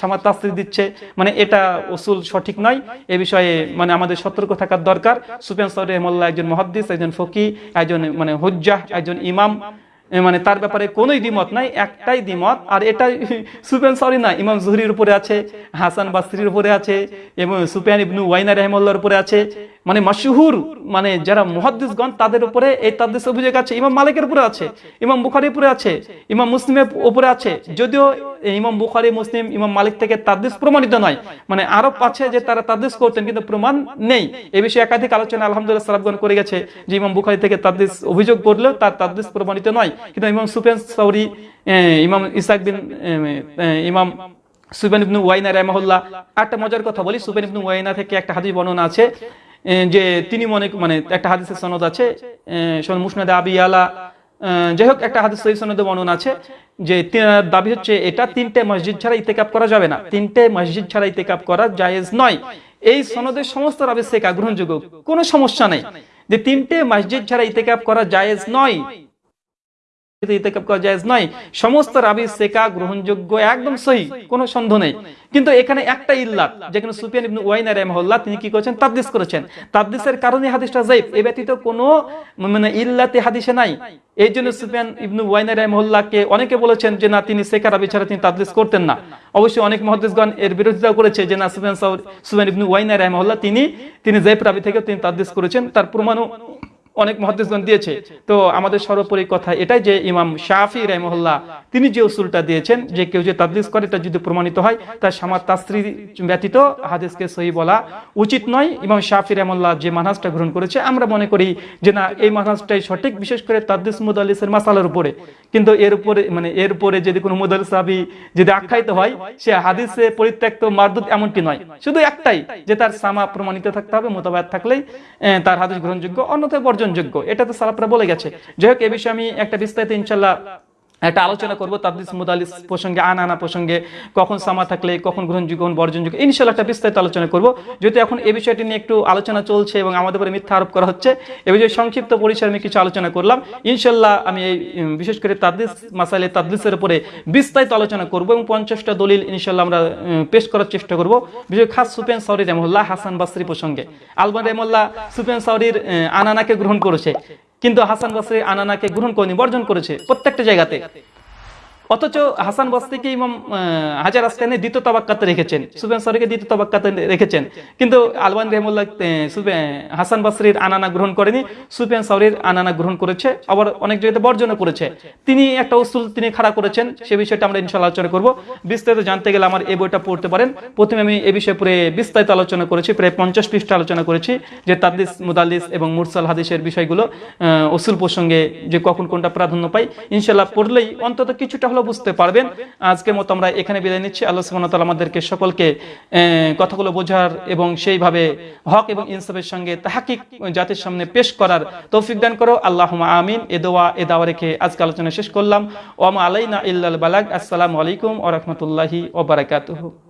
সামার তাসরি দিচ্ছে। মানে এটা ওসুল সঠিক নয়। এ বিষয়ে মানে আমাদের সতর্ক থাকার দরকার। সুফিয়ান সৌর রহমল্লাহ একজন মহাদ্দিস, একজন ফকি, একজন মানে হুজ্জাহ, একজন ইমাম। মানে তার ব্যাপারে কোনোই দ্বিমত নাই, একটাই দ্বিমত, আর এটা সুপেন সরি না, ইমাম জুহরির উপরে আছে, হাসান বাসরির উপরে আছে, এবং সুপেন ইবনু ওয়াইনা রহমল্লার উপরে আছে। মানে মাসহুর মানে যারা মুহাদ্দিসগণ, তাদের উপরে এই তাদ্দিস অভিযোগ আছে। ইমাম মালিকের উপরে আছে, ইমাম বুখারির উপরে আছে, ইমাম মুসলিমের উপরে আছে। যদিও ইমাম বুখারি, মুসলিম, ইমাম মালিক থেকে তাদ্দিস প্রমাণিত নয়। মানে আরও আছে যে তারা তাদ্দিস করতেন, কিন্তু প্রমাণ নেই। এ বিষয়ে একাধিক আলোচনা আলহামদুলিল্লাহ সালাবগণ করে গেছে যে ইমাম বুখারি থেকে তাদ্দিস অভিযোগ করলেও তার তাদ্দিস প্রমাণিত নয়। কিন্তু ইমাম সুফিয়ান সাউরি ইমাম ইসাক বিন ইমাম সুবেন ইবনু ওয়াইনা রহমাহুল্লাহ, একটা মজার কথা বলি। সুবেন ইবনু ওয়াইনা থেকে একটা হাদিস বর্ণনা আছে। যে তিনি মনে মানে একটা হাদিসের সনদ আছে মুসনাদে আবি আলা যাই হোক একটা হাদিস সহি সনদে বর্ণনা আছে যে দাবি হচ্ছে এটা তিনটে মসজিদ ছাড়া ইতেকাপ করা যাবে না। তিনটে মসজিদ ছাড়া ইতেকাপ করা জায়েজ নয়। এই সনদের সমস্ত রাবি শেখা গ্রহণযোগ্য, কোনো সমস্যা নেই। যে তিনটে মসজিদ ছাড়া ইতেকাপ করা জায়েজ নয়। সমস্ত রাবি গ্রহণযোগ্য একদম সহি সন্দেহ নেই। কিন্তু এখানে একটা ইল্লাত, যেখানে তিনি কি করেছেন? করেছেন। কারণে হাদিসটা এ ব্যতীত কোনো মানে ইল্লাতে হাদিসে নাই। এই জন্য সুফিয়ান ইবনু ওয়াইনা রাহিমাহুল্লাহকে অনেকে বলেছেন যে, না, তিনি সেকা রাবি ছাড়া তিনি তাদদিস করতেন না। অবশ্যই অনেক মহাদিসগণ এর বিরোধিতা করেছে যে, না, সুফিয়ান সুফিয়ান ইবনু ওয়াইনা রাহিমাহুল্লাহ তিনি তিনি জাইব রাবি থেকে তিনি তাদদিস করেছেন। তার প্রমাণও অনেক মহাদিসগণ দিয়েছে। তো আমাদের সর্বোপরি কথা এটাই যে ইমাম শাফি রহমহল্লা তিনি যে উসুলটা দিয়েছেন, যে কেউ যে তাদলিস করে, এটা যদি প্রমাণিত হয়, তার সামার তাস্ত্রী ব্যতীত হাদিসকে সহি বলা উচিত নয়। ইমাম শাফি রহমল্লাহ যে মানহাজটা গ্রহণ করেছে, আমরা মনে করি যে না, এই মানহাজটাই সঠিক, বিশেষ করে তাদলিস মুদালিসের মাসালার উপরে। কিন্তু এর উপরে মানে এর উপরে যদি কোনো মুদাল সাহাবি যদি আখ্যায়িত হয়, সে হাদিসে পরিত্যক্ত মারদুদ এমনটি নয়। শুধু একটাই, যে তার সামা প্রমাণিত থাকতে হবে মোতাবায়াত থাকলেই তার হাদিস গ্রহণযোগ্য। অন্যথায় বর্জনীয় বর্জনযোগ্য এটা তো সালাপরা বলে গেছে। যাই হোক এ বিষয়ে আমি একটা বিস্তারিত ইনশাল্লাহ একটা আলোচনা করব তাদিস মুদালিস প্রসঙ্গে, আনা আনা প্রসঙ্গে, কখন সামা থাকলে, কখন গ্রহণযোগ্য কখন বর্জনযোগ্য ইনশাল্লাহ একটা বিস্তারিত আলোচনা করব। যেহেতু এখন এই বিষয়টি নিয়ে একটু আলোচনা চলছে এবং আমাদের উপরে মিথ্যা আরোপ করা হচ্ছে, এ বিষয়ে সংক্ষিপ্ত পরিসরে আমি কিছু আলোচনা করলাম। ইনশাল্লাহ আমি এই বিশেষ করে তাদিস মাসাইলে তাদলিসের উপরে বিস্তারিত আলোচনা করব এবং পঞ্চাশটা দলিল ইনশাল্লাহ আমরা পেশ করার চেষ্টা করব। বিশেষ খাস সুপেন সাউরি রহমুল্লাহ হাসান বাসরি প্রসঙ্গে। আলমান রহমুল্লাহ সুপেন সাউরির আনানাকে গ্রহণ করেছে। কিন্তু হাসান বাসরি আনানাকে গ্রহণ করেনি বর্জন করেছে প্রত্যেকটা জায়গাতে। অথচ হাসান বস্তিকে ইমাম হাজার আসকানে দ্বিতীয় তবাক্কাতে রেখেছেন, সুবেন সরিকে দ্বিতীয় তবাক্কাতে রেখেছেন। কিন্তু আলবান রহমুল্লাহ হাসান বাসরির আনানা গ্রহণ করেনি সুফিয়ান সাউরির আনানা গ্রহণ করেছে, আবার অনেক জায়গাতে বর্জনও করেছে। তিনি একটা উসুল তিনি খাড়া করেছেন, সে বিষয়টা আমরা ইনশাল্লাহ আলোচনা করব। বিস্তারিত জানতে গেলে আমার এই বইটা পড়তে পারেন। প্রথমে আমি এ বিষয়ে পুরো বিস্তারিত আলোচনা করেছি, প্রায় পঞ্চাশ পৃষ্ঠা আলোচনা করেছি, যে তাদ্দিস মুদাল্লিস এবং মুরসাল হাদিসের বিষয়গুলো উসুল প্রসঙ্গে যে কখন কোনটা প্রাধান্য পাই ইনশাল্লাহ পড়লেই অন্তত কিছুটা হলেও বুঝতে পারবেন। আজকে মতো আমরা এখানে বিদায় নিচ্ছি। আল্লাহ তাআলা আমাদেরকে সকলকে কথাগুলো বোঝার এবং সেইভাবে হক এবং ইনসাফের সঙ্গে তাহাকিক জাতির সামনে পেশ করার তৌফিক দান করো। আল্লাহ আমিন। এ দোয়া, এ দাওয়া রেখে আজকে আলোচনা শেষ করলাম। ওম আলাইনা ইল্লাল বালাগ। আসসালামু আলাইকুম ওয়া রাহমাতুল্লাহি ওয়া বারাকাতুহু।